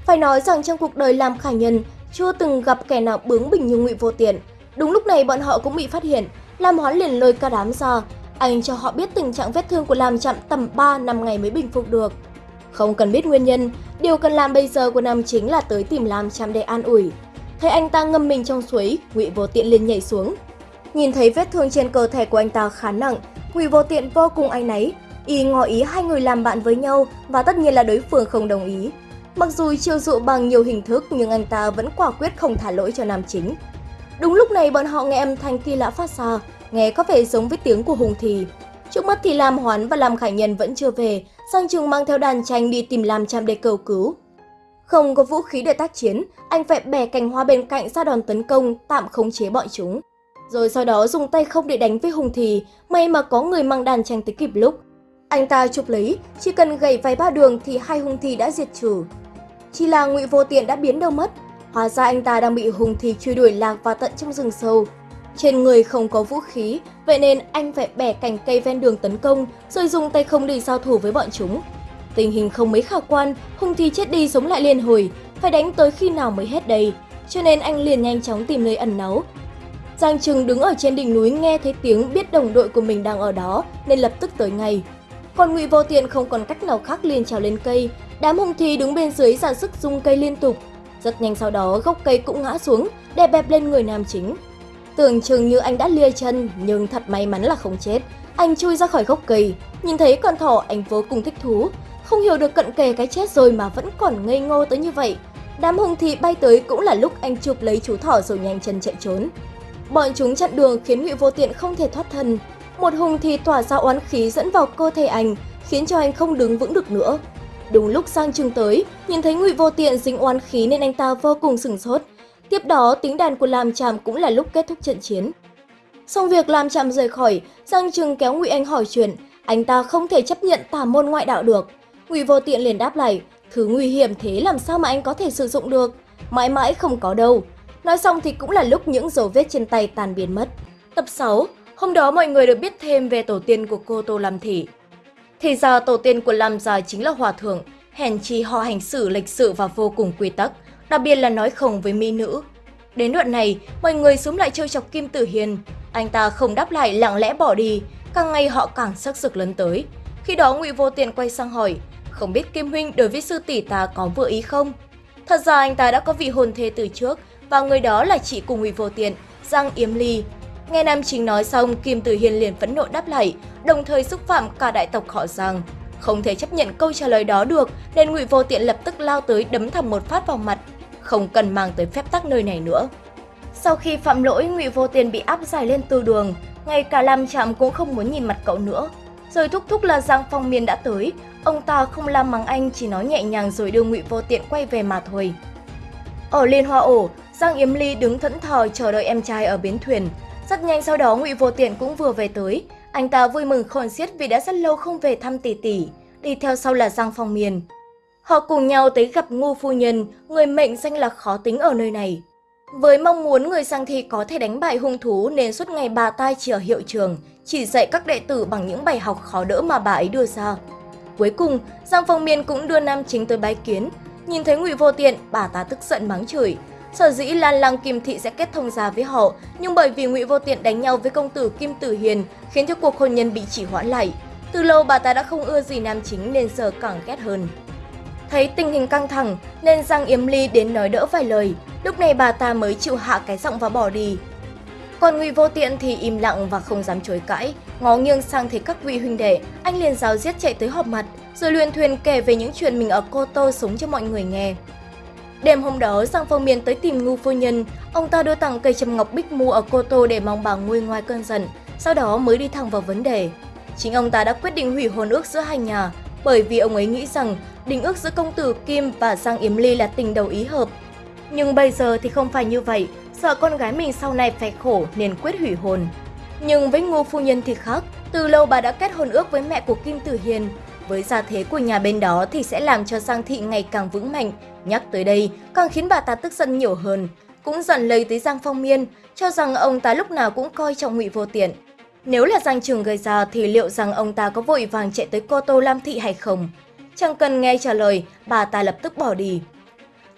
Phải nói rằng trong cuộc đời Lam Khải Nhân chưa từng gặp kẻ nào bướng bỉnh như Ngụy Vô Tiện. Đúng lúc này bọn họ cũng bị phát hiện, Lam Hoán liền lôi cả đám ra, anh cho họ biết tình trạng vết thương của Lam chậm tầm 3 năm ngày mới bình phục được. Không cần biết nguyên nhân, điều cần làm bây giờ của Nam chính là tới tìm Lam chạm để an ủi. Thấy anh ta ngâm mình trong suối, Ngụy Vô Tiện liền nhảy xuống. Nhìn thấy vết thương trên cơ thể của anh ta khá nặng, Ngụy Vô Tiện vô cùng áy náy, y ngỏ ý hai người làm bạn với nhau và tất nhiên là đối phương không đồng ý. Mặc dù chiêu dụ bằng nhiều hình thức nhưng anh ta vẫn quả quyết không thả lỗi cho nam chính. Đúng lúc này bọn họ nghe âm thanh kỳ lạ phát ra, nghe có vẻ giống với tiếng của Hùng Thì. Trước mắt thì Lam Hoán và Lam Khải Nhân vẫn chưa về, Giang Trường mang theo đàn tranh đi tìm Lam Trạm để cầu cứu. Không có vũ khí để tác chiến, anh phải bẻ cành hoa bên cạnh ra đòn tấn công, tạm khống chế bọn chúng. Rồi sau đó dùng tay không để đánh với Hùng Thì, may mà có người mang đàn tranh tới kịp lúc. Anh ta chụp lấy, chỉ cần gầy vài ba đường thì hai Hùng Thì đã diệt trừ. Chỉ là ngụy vô tiện đã biến đâu mất, hóa ra anh ta đang bị Hùng Thì truy đuổi lạc vào tận trong rừng sâu. Trên người không có vũ khí, vậy nên anh phải bẻ cành cây ven đường tấn công, rồi dùng tay không để giao thủ với bọn chúng. Tình hình không mấy khả quan, Hung Thi chết đi sống lại liên hồi, phải đánh tới khi nào mới hết đây. Cho nên anh liền nhanh chóng tìm nơi ẩn náu, Giang Trừng đứng ở trên đỉnh núi nghe thấy tiếng biết đồng đội của mình đang ở đó nên lập tức tới ngay. Còn Ngụy Vô Tiện không còn cách nào khác liền trèo lên cây, đám hung thi đứng bên dưới ra sức rung cây liên tục. Rất nhanh sau đó gốc cây cũng ngã xuống, đè bẹp lên người nam chính. Tưởng chừng như anh đã lia chân nhưng thật may mắn là không chết. Anh chui ra khỏi gốc cây, nhìn thấy con thỏ anh vô cùng thích thú. Không hiểu được cận kề cái chết rồi mà vẫn còn ngây ngô tới như vậy. Đám hung thị bay tới cũng là lúc anh chụp lấy chú thỏ rồi nhanh chân chạy trốn. Bọn chúng chặn đường khiến Ngụy Vô Tiện không thể thoát thân. Một hùng thì tỏa ra oán khí dẫn vào cơ thể anh, khiến cho anh không đứng vững được nữa. Đúng lúc Giang trường tới, nhìn thấy Ngụy Vô Tiện dính oán khí nên anh ta vô cùng sửng sốt. Tiếp đó, tiếng đàn của Lam Tràm cũng là lúc kết thúc trận chiến. Xong việc Lam Tràm rời khỏi, Giang Trừng kéo Ngụy Anh hỏi chuyện, anh ta không thể chấp nhận tà môn ngoại đạo được. Ngụy Vô Tiện liền đáp lại, thứ nguy hiểm thế làm sao mà anh có thể sử dụng được? Mãi mãi không có đâu. Nói xong thì cũng là lúc những dấu vết trên tay tan biến mất. Tập 6, hôm đó mọi người được biết thêm về tổ tiên của cô Tô Lam Thị. Thì ra tổ tiên của Lam Gia chính là hòa thượng, hèn chi họ hành xử lịch sự và vô cùng quy tắc, đặc biệt là nói không với mỹ nữ. Đến đoạn này, mọi người xuống lại trêu chọc Kim Tử Hiền. Anh ta không đáp lại lặng lẽ bỏ đi, càng ngày họ càng sắc sực lớn tới. Khi đó Ngụy Vô Tiền quay sang hỏi, không biết Kim Huynh đối với sư tỷ ta có vừa ý không? Thật ra anh ta đã có vị hôn thê từ trước, và người đó là chị cùng Ngụy Vô Tiện, Giang Yếm Ly. Nghe Nam Chính nói xong, Kim Tử hiền liền phẫn nộ đáp lại, đồng thời xúc phạm cả đại tộc họ Giang. Không thể chấp nhận câu trả lời đó được, nên Ngụy Vô Tiện lập tức lao tới đấm thẳng một phát vào mặt, không cần mang tới phép tắc nơi này nữa. Sau khi phạm lỗi, Ngụy Vô tiền bị áp giải lên tư đường, ngay cả Lam Trạm cũng không muốn nhìn mặt cậu nữa. Rồi thúc thúc là Giang Phong Miên đã tới, ông ta không làm mắng anh chỉ nói nhẹ nhàng rồi đưa Ngụy Vô Tiện quay về mà thôi. Ở Liên Hoa Ổ, Giang Yếm Ly đứng thẫn thờ chờ đợi em trai ở bến thuyền. Rất nhanh sau đó Ngụy Vô Tiện cũng vừa về tới. Anh ta vui mừng khôn xiết vì đã rất lâu không về thăm tỷ tỷ. Đi theo sau là Giang Phong Miền. Họ cùng nhau tới gặp Ngô Phu Nhân, người mệnh danh là khó tính ở nơi này. Với mong muốn người sang thi có thể đánh bại hung thú nên suốt ngày bà tai chỉ ở hiệu trường, chỉ dạy các đệ tử bằng những bài học khó đỡ mà bà ấy đưa ra. Cuối cùng, Giang Phong Miên cũng đưa nam chính tới bái kiến. Nhìn thấy Ngụy Vô Tiện, bà ta tức giận mắng chửi. Sở dĩ Lan Lăng Kim Thị sẽ kết thông gia với họ, nhưng bởi vì Ngụy Vô Tiện đánh nhau với công tử Kim Tử Hiền khiến cho cuộc hôn nhân bị chỉ hoãn lại. Từ lâu bà ta đã không ưa gì nam chính nên giờ càng ghét hơn. Thấy tình hình căng thẳng nên Giang Yếm Ly đến nói đỡ vài lời, lúc này bà ta mới chịu hạ cái giọng và bỏ đi. Còn Ngụy Vô Tiện thì im lặng và không dám chối cãi, ngó nghiêng sang thấy các vị huynh đệ, anh liền giáo giết chạy tới họp mặt, rồi luyện thuyền kể về những chuyện mình ở Cô Tô sống cho mọi người nghe. Đêm hôm đó, Giang Phong Miên tới tìm Ngu Phu Nhân, ông ta đưa tặng cây trầm ngọc bích mu ở Cô Tô để mong bà nguôi ngoài cơn giận, sau đó mới đi thẳng vào vấn đề. Chính ông ta đã quyết định hủy hôn ước giữa hai nhà, bởi vì ông ấy nghĩ rằng đình ước giữa công tử Kim và Giang Yếm Ly là tình đầu ý hợp. Nhưng bây giờ thì không phải như vậy, sợ con gái mình sau này phải khổ nên quyết hủy hôn. Nhưng với Ngô Phu Nhân thì khác, từ lâu bà đã kết hôn ước với mẹ của Kim Tử Hiền. Với gia thế của nhà bên đó thì sẽ làm cho Giang Thị ngày càng vững mạnh. Nhắc tới đây, càng khiến bà ta tức giận nhiều hơn. Cũng dần lấy tới Giang Phong Miên, cho rằng ông ta lúc nào cũng coi trọng ngụy vô tiện. Nếu là Giang Trường gây ra thì liệu rằng ông ta có vội vàng chạy tới Cô Tô Lam Thị hay không? Chẳng cần nghe trả lời, bà ta lập tức bỏ đi.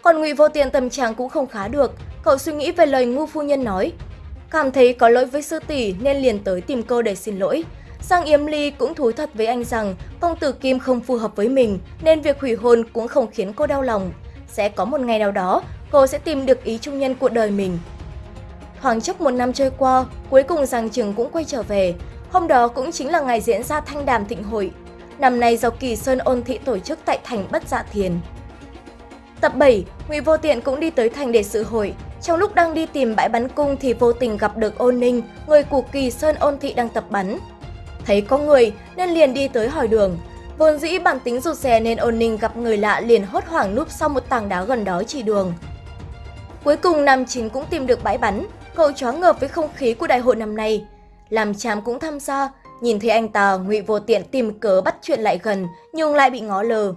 Còn Ngụy Vô Tiện tâm trạng cũng không khá được, cậu suy nghĩ về lời ngu phu nhân nói. Cảm thấy có lỗi với sư tỷ nên liền tới tìm cô để xin lỗi. Giang Yếm Ly cũng thú thật với anh rằng công tử Kim không phù hợp với mình nên việc hủy hôn cũng không khiến cô đau lòng. Sẽ có một ngày nào đó, cô sẽ tìm được ý trung nhân của đời mình. Khoảng chốc một năm trôi qua, cuối cùng Giang Trường cũng quay trở về. Hôm đó cũng chính là ngày diễn ra thanh đàm thịnh hội. Năm nay do Kỳ Sơn ôn thị tổ chức tại thành Bất Dạ Thiền. Tập 7, Ngụy Vô Tiện cũng đi tới thành để sự hội. Trong lúc đang đi tìm bãi bắn cung thì vô tình gặp được Ôn Ninh, người của Kỳ Sơn ôn thị đang tập bắn. Thấy có người nên liền đi tới hỏi đường. Vốn dĩ bản tính rụt rè nên Ôn Ninh gặp người lạ liền hốt hoảng núp sau một tảng đá gần đó chỉ đường. Cuối cùng Nam Chính cũng tìm được bãi bắn, cậu choáng ngợp với không khí của đại hội năm nay. Làm chám cũng tham gia, nhìn thấy anh ta, Ngụy Vô Tiện tìm cớ bắt chuyện lại gần nhưng lại bị ngó lờ.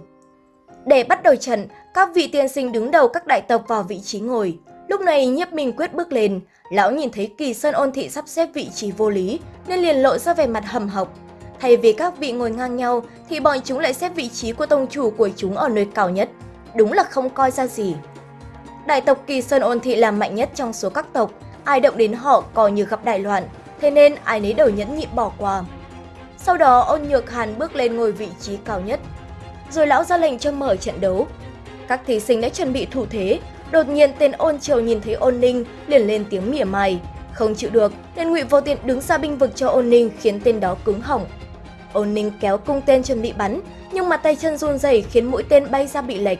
Để bắt đầu trận, các vị tiên sinh đứng đầu các đại tộc vào vị trí ngồi. Lúc này nhiếp minh quyết bước lên, lão nhìn thấy kỳ sơn ôn thị sắp xếp vị trí vô lý nên liền lộ ra vẻ mặt hầm học. Thay vì các vị ngồi ngang nhau thì bọn chúng lại xếp vị trí của tông chủ của chúng ở nơi cao nhất. Đúng là không coi ra gì. Đại tộc kỳ sơn ôn thị là mạnh nhất trong số các tộc, ai động đến họ coi như gặp đại loạn, thế nên ai nấy đều nhẫn nhịn bỏ qua. Sau đó ôn nhược hàn bước lên ngồi vị trí cao nhất. Rồi lão ra lệnh cho mở trận đấu, các thí sinh đã chuẩn bị thủ thế, đột nhiên tên ôn triều nhìn thấy ôn ninh liền lên tiếng mỉa mai. Không chịu được nên ngụy vô tiện đứng ra binh vực cho ôn ninh khiến tên đó cứng hỏng. Ôn ninh kéo cung tên chuẩn bị bắn, nhưng mà tay chân run rẩy khiến mũi tên bay ra bị lệch.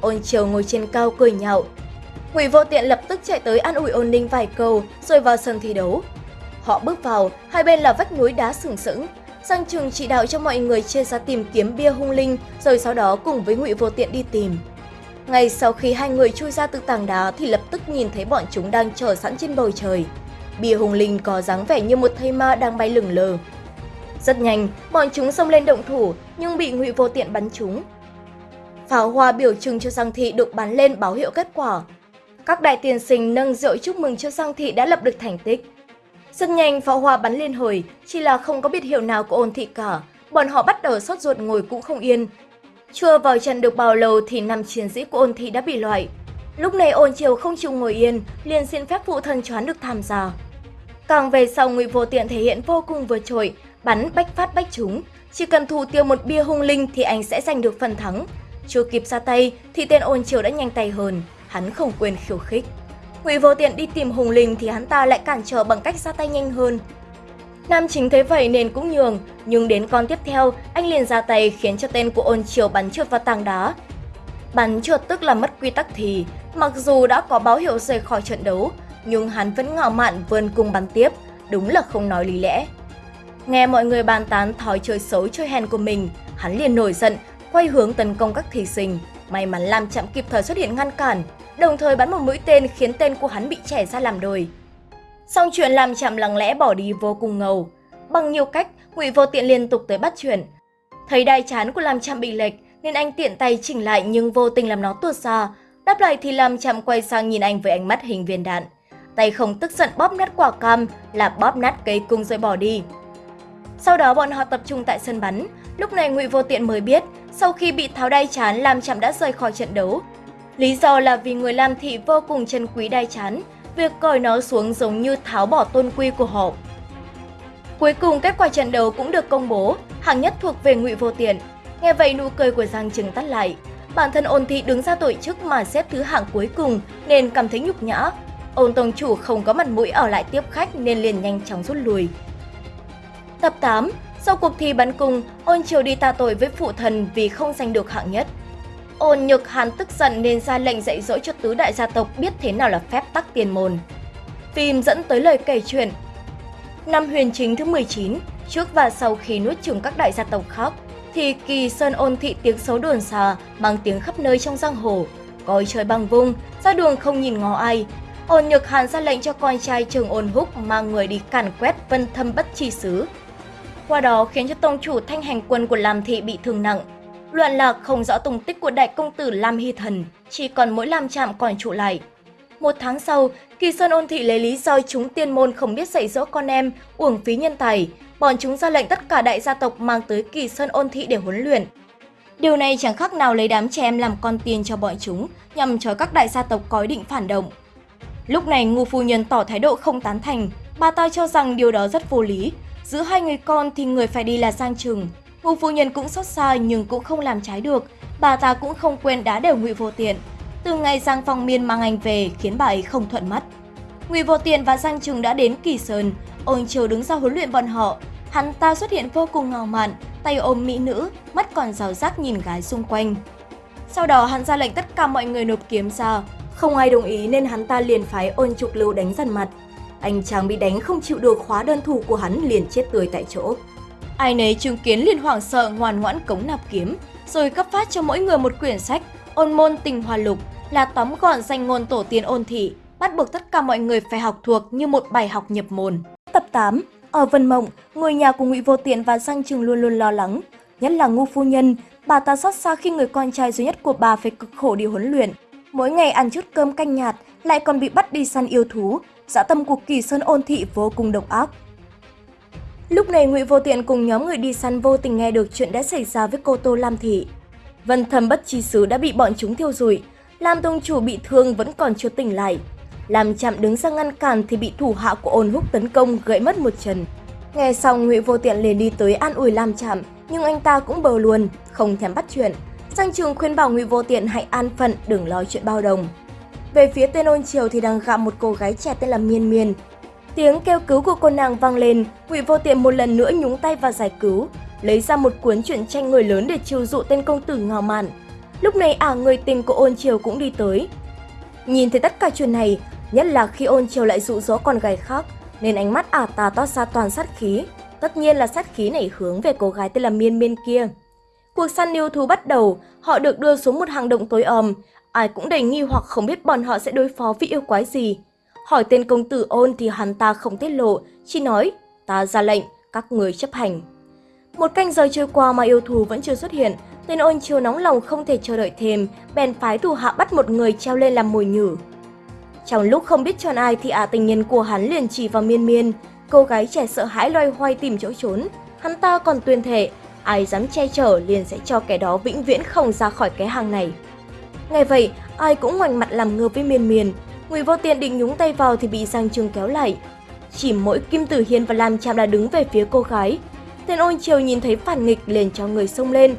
Ôn triều ngồi trên cao cười nhạo. Ngụy vô tiện lập tức chạy tới an ủi ôn ninh vài câu rồi vào sân thi đấu. Họ bước vào, hai bên là vách núi đá sừng sững. Giang Trường chỉ đạo cho mọi người chia ra tìm kiếm bia hung linh rồi sau đó cùng với Ngụy Vô Tiện đi tìm. Ngay sau khi hai người chui ra từ tảng đá thì lập tức nhìn thấy bọn chúng đang chờ sẵn trên bầu trời. Bia hung linh có dáng vẻ như một thây ma đang bay lửng lờ. Rất nhanh, bọn chúng xông lên động thủ nhưng bị Ngụy Vô Tiện bắn chúng. Pháo hoa biểu trưng cho Giang Thị được bắn lên báo hiệu kết quả. Các đại tiền sinh nâng rượu chúc mừng cho Giang Thị đã lập được thành tích. Rất nhanh pháo hoa bắn liên hồi, chỉ là không có biệt hiệu nào của ôn thị cả. Bọn họ bắt đầu sốt ruột ngồi cũng không yên, chưa vào trận được bao lâu thì năm chiến sĩ của ôn thị đã bị loại. Lúc này ôn triều không chịu ngồi yên, liền xin phép phụ thần choán được tham gia. Càng về sau ngụy vô tiện thể hiện vô cùng vượt trội, bắn bách phát bách chúng. Chỉ cần thủ tiêu một bia hung linh thì anh sẽ giành được phần thắng. Chưa kịp ra tay thì tên ôn triều đã nhanh tay hơn, hắn không quên khiêu khích. Ngụy vô tiện đi tìm hùng linh thì hắn ta lại cản trở bằng cách ra tay nhanh hơn, Nam chính thấy vậy nên cũng nhường, nhưng đến con tiếp theo, anh liền ra tay khiến cho tên của ôn triều bắn trượt vào tảng đá. Bắn trượt tức là mất quy tắc thì, mặc dù đã có báo hiệu rời khỏi trận đấu, nhưng hắn vẫn ngạo mạn vươn cung bắn tiếp, đúng là không nói lý lẽ. Nghe mọi người bàn tán thói chơi xấu chơi hèn của mình, hắn liền nổi giận, quay hướng tấn công các thí sinh. May mắn làm chạm kịp thời xuất hiện ngăn cản, đồng thời bắn một mũi tên khiến tên của hắn bị trẻ ra làm đôi. Xong chuyện làm chậm lặng lẽ bỏ đi vô cùng ngầu. Bằng nhiều cách, Ngụy Vô Tiện liên tục tới bắt chuyện. Thấy đai chán của làm chậm bị lệch nên anh tiện tay chỉnh lại nhưng vô tình làm nó tuột ra. Đáp lại thì làm chậm quay sang nhìn anh với ánh mắt hình viên đạn. Tay không tức giận bóp nát quả cam là bóp nát cây cung rồi bỏ đi. Sau đó bọn họ tập trung tại sân bắn. Lúc này Ngụy Vô Tiện mới biết, sau khi bị tháo đai chán, làm chậm đã rời khỏi trận đấu. Lý do là vì người làm thị vô cùng trân quý đai chán, việc cởi nó xuống giống như tháo bỏ tôn quy của họ. Cuối cùng kết quả trận đấu cũng được công bố. hạng nhất thuộc về Ngụy Vô tiền Nghe vậy nụ cười của Giang Trừng tắt lại. Bản thân ôn thị đứng ra tổ chức mà xếp thứ hạng cuối cùng nên cảm thấy nhục nhã. Ôn tông chủ không có mặt mũi ở lại tiếp khách nên liền nhanh chóng rút lui. Tập 8 Sau cuộc thi bắn cung, ôn triều đi ta tội với phụ thần vì không giành được hạng nhất. Ôn nhược hàn tức giận nên ra lệnh dạy dỗ cho tứ đại gia tộc biết thế nào là phép tắc tiền môn. Phim dẫn tới lời kể chuyện. Năm huyền chính thứ 19, trước và sau khi nuốt chửng các đại gia tộc khác, thì kỳ sơn ôn thị tiếng xấu đồn xa, mang tiếng khắp nơi trong giang hồ. Coi trời bằng vung, ra đường không nhìn ngó ai. Ôn nhược hàn ra lệnh cho con trai trường ôn húc mang người đi càn quét vân thâm bất chi xứ. Qua đó khiến cho tông chủ thanh hành quân của Lam Thị bị thương nặng. Loạn lạc không rõ tung tích của đại công tử Lam Hy Thần, chỉ còn mỗi Lam Trạm còn trụ lại. Một tháng sau, Kỳ Sơn ôn thị lấy lý do chúng tiên môn không biết dạy dỗ con em, uổng phí nhân tài, bọn chúng ra lệnh tất cả đại gia tộc mang tới Kỳ Sơn ôn thị để huấn luyện. Điều này chẳng khác nào lấy đám trẻ em làm con tiền cho bọn chúng, nhằm cho các đại gia tộc có ý định phản động. Lúc này ngu phu nhân tỏ thái độ không tán thành, bà ta cho rằng điều đó rất vô lý. Giữa hai người con thì người phải đi là Giang Trừng. Ngu phu nhân cũng xót xa nhưng cũng không làm trái được, bà ta cũng không quên đá đều ngụy vô tiện. Từ ngày Giang Phong Miên mang anh về khiến bà ấy không thuận mắt. Ngụy Vô Tiện và Giang Trừng đã đến Kỳ Sơn, ôn chiều đứng ra huấn luyện bọn họ. Hắn ta xuất hiện vô cùng ngào mạn, tay ôm mỹ nữ, mắt còn rào rác nhìn gái xung quanh. Sau đó hắn ra lệnh tất cả mọi người nộp kiếm ra, không ai đồng ý nên hắn ta liền phái ôn trục lưu đánh dần mặt. Anh chàng bị đánh không chịu được khóa đơn thủ của hắn liền chết tươi tại chỗ. Ai nấy chứng kiến liền hoảng sợ ngoan ngoãn cống nạp kiếm, rồi cấp phát cho mỗi người một quyển sách Ôn môn tình hòa lục là tóm gọn danh ngôn tổ tiên ôn thị, bắt buộc tất cả mọi người phải học thuộc như một bài học nhập môn. Tập 8 Ở Vân Mộng, người nhà của Ngụy Vô Tiện và Giang Trừng luôn luôn lo lắng, nhất là ngu phu nhân, bà ta xót xa khi người con trai duy nhất của bà phải cực khổ đi huấn luyện. Mỗi ngày ăn chút cơm canh nhạt, lại còn bị bắt đi săn yêu thú, dã tâm của kỳ sơn ôn thị vô cùng độc ác. Lúc này Ngụy Vô Tiện cùng nhóm người đi săn vô tình nghe được chuyện đã xảy ra với cô Tô Lam Thị. Vân thầm bất chi sứ đã bị bọn chúng thiêu rụi, Lam tông chủ bị thương vẫn còn chưa tỉnh lại. Làm chạm đứng ra ngăn cản thì bị thủ hạ của ôn húc tấn công gãy mất một chân. Nghe xong Ngụy Vô Tiện liền đi tới an ủi Lam Chạm, nhưng anh ta cũng bờ luôn, không thèm bắt chuyện. Giang Trường khuyên bảo Ngụy Vô Tiện hãy an phận, đừng lo chuyện bao đồng. Về phía tên ôn triều thì đang gặp một cô gái trẻ tên là Miên Miên. Tiếng kêu cứu của cô nàng vang lên, Ngụy Vô Tiện một lần nữa nhúng tay vào giải cứu, lấy ra một cuốn truyện tranh người lớn để chiêu dụ tên công tử ngào mạn. Lúc này ả người tình của ôn triều cũng đi tới. Nhìn thấy tất cả chuyện này, nhất là khi ôn triều lại dụ dỗ con gái khác, nên ánh mắt ả ta toát ra toàn sát khí. Tất nhiên là sát khí này hướng về cô gái tên là Miên Miên kia. Cuộc săn yêu thú bắt đầu, họ được đưa xuống một hang động tối ầm. Ai cũng đầy nghi hoặc không biết bọn họ sẽ đối phó với yêu quái gì. Hỏi tên công tử ôn thì hắn ta không tiết lộ, chỉ nói, ta ra lệnh, các người chấp hành. Một canh giờ trôi qua mà yêu thù vẫn chưa xuất hiện, tên ôn chiều nóng lòng không thể chờ đợi thêm, bèn phái thủ hạ bắt một người treo lên làm mồi nhử. Trong lúc không biết chọn ai thì ả tình nhân của hắn liền chỉ vào miên miên, cô gái trẻ sợ hãi loay hoay tìm chỗ trốn. Hắn ta còn tuyên thệ, ai dám che chở liền sẽ cho kẻ đó vĩnh viễn không ra khỏi cái hàng này. Ngay vậy, ai cũng ngoảnh mặt làm ngơ với miên miên, người vô tiện định nhúng tay vào thì bị Giang Trương kéo lại. Chỉ mỗi Kim Tử Hiên và Lam Chạm đã đứng về phía cô gái. Tên ôn chiều nhìn thấy phản nghịch liền cho người xông lên,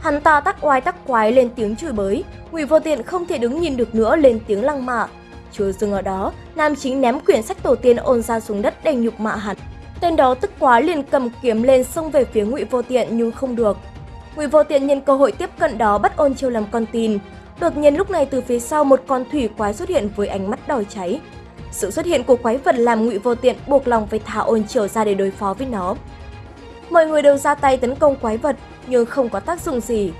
Hắn ta tắc oai tắc quái lên tiếng chửi bới, Ngụy Vô Tiện không thể đứng nhìn được nữa lên tiếng lăng mạ. Chưa dừng ở đó, nam chính ném quyển sách tổ tiên ôn ra xuống đất để nhục mạ hắn. Tên đó tức quá liền cầm kiếm lên xông về phía Ngụy Vô Tiện nhưng không được. Ngụy Vô Tiện nhân cơ hội tiếp cận đó bắt ôn chiêu làm con tin. Đột nhiên lúc này từ phía sau một con thủy quái xuất hiện với ánh mắt đỏ cháy. Sự xuất hiện của quái vật làm Ngụy Vô Tiện buộc lòng phải thả ôn chiều ra để đối phó với nó. Mọi người đều ra tay tấn công quái vật, nhưng không có tác dụng gì.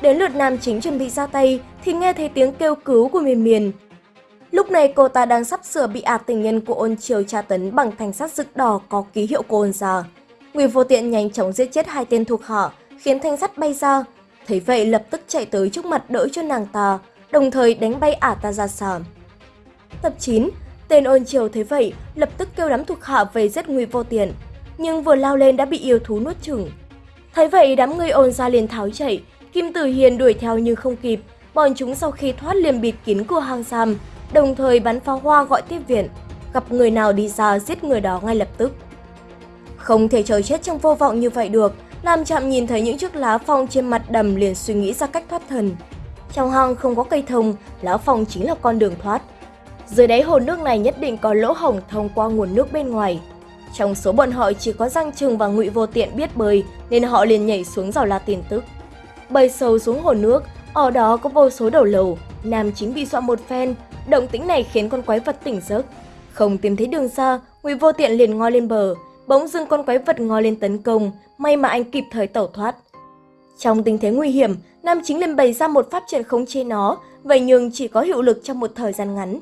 Đến lượt nam chính chuẩn bị ra tay thì nghe thấy tiếng kêu cứu của miền miền. Lúc này cô ta đang sắp sửa bị ạt tình nhân của ôn triều tra tấn bằng thanh sắt rực đỏ có ký hiệu của ôn già. Ngụy vô tiện nhanh chóng giết chết hai tên thuộc họ khiến thanh sắt bay ra. Thấy vậy lập tức chạy tới trước mặt đỡ cho nàng ta, đồng thời đánh bay ả ta ra xa. Tập 9, tên ôn triều thấy vậy lập tức kêu đám thuộc hạ về giết Nguy vô tiền nhưng vừa lao lên đã bị yêu thú nuốt chửng. Thấy vậy đám người ôn ra liền tháo chạy, Kim Tử Hiền đuổi theo nhưng không kịp, bọn chúng sau khi thoát liền bịt kín cửa hang giam, đồng thời bắn pháo hoa gọi tiếp viện, gặp người nào đi ra giết người đó ngay lập tức. Không thể chờ chết trong vô vọng như vậy được, Nam Chạm nhìn thấy những chiếc lá phong trên mặt đầm liền suy nghĩ ra cách thoát thần. Trong hang không có cây thông, lá phong chính là con đường thoát. Dưới đáy hồ nước này nhất định có lỗ hổng thông qua nguồn nước bên ngoài. Trong số bọn họ chỉ có Giang Trừng và Ngụy Vô Tiện biết bơi nên họ liền nhảy xuống dò la tin tức. Bơi sâu xuống hồ nước, ở đó có vô số đầu lầu, Nam chính bị dọa một phen, động tĩnh này khiến con quái vật tỉnh giấc. Không tìm thấy đường xa, Ngụy Vô Tiện liền ngoi lên bờ, bỗng dưng con quái vật ngó lên tấn công, may mà anh kịp thời tẩu thoát. Trong tình thế nguy hiểm, Nam chính liền bày ra một pháp trận khống chế nó, vậy nhưng chỉ có hiệu lực trong một thời gian ngắn.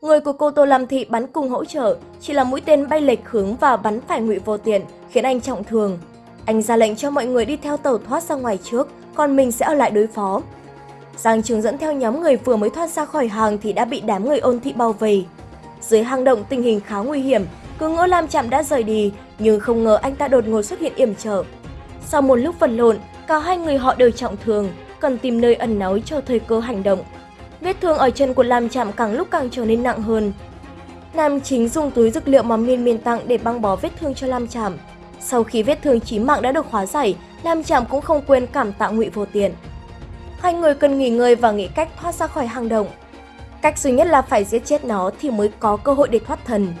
Người của cô Tô Lam Thị bắn cùng hỗ trợ, chỉ là mũi tên bay lệch hướng và bắn phải Ngụy Vô Tiện, khiến anh trọng thương. Anh ra lệnh cho mọi người đi theo tàu thoát ra ngoài trước, còn mình sẽ ở lại đối phó. Giang Trường dẫn theo nhóm người vừa mới thoát ra khỏi hàng thì đã bị đám người ôn thị bao vây. Dưới hang động tình hình khá nguy hiểm, cứ ngỡ Lam Chạm đã rời đi, nhưng không ngờ anh ta đột ngột xuất hiện yểm trợ. Sau một lúc vật lộn, cả hai người họ đều trọng thương, cần tìm nơi ẩn náu cho thời cơ hành động. Vết thương ở chân của Lam Chạm càng lúc càng trở nên nặng hơn. Nam chính dùng túi dược liệu mà Miên Miên tặng để băng bó vết thương cho Lam Chạm. Sau khi vết thương chí mạng đã được hóa giải, Lam Chạm cũng không quên cảm tạ Ngụy Vô Tiện. Hai người cần nghỉ ngơi và nghĩ cách thoát ra khỏi hang động. Cách duy nhất là phải giết chết nó thì mới có cơ hội để thoát thần.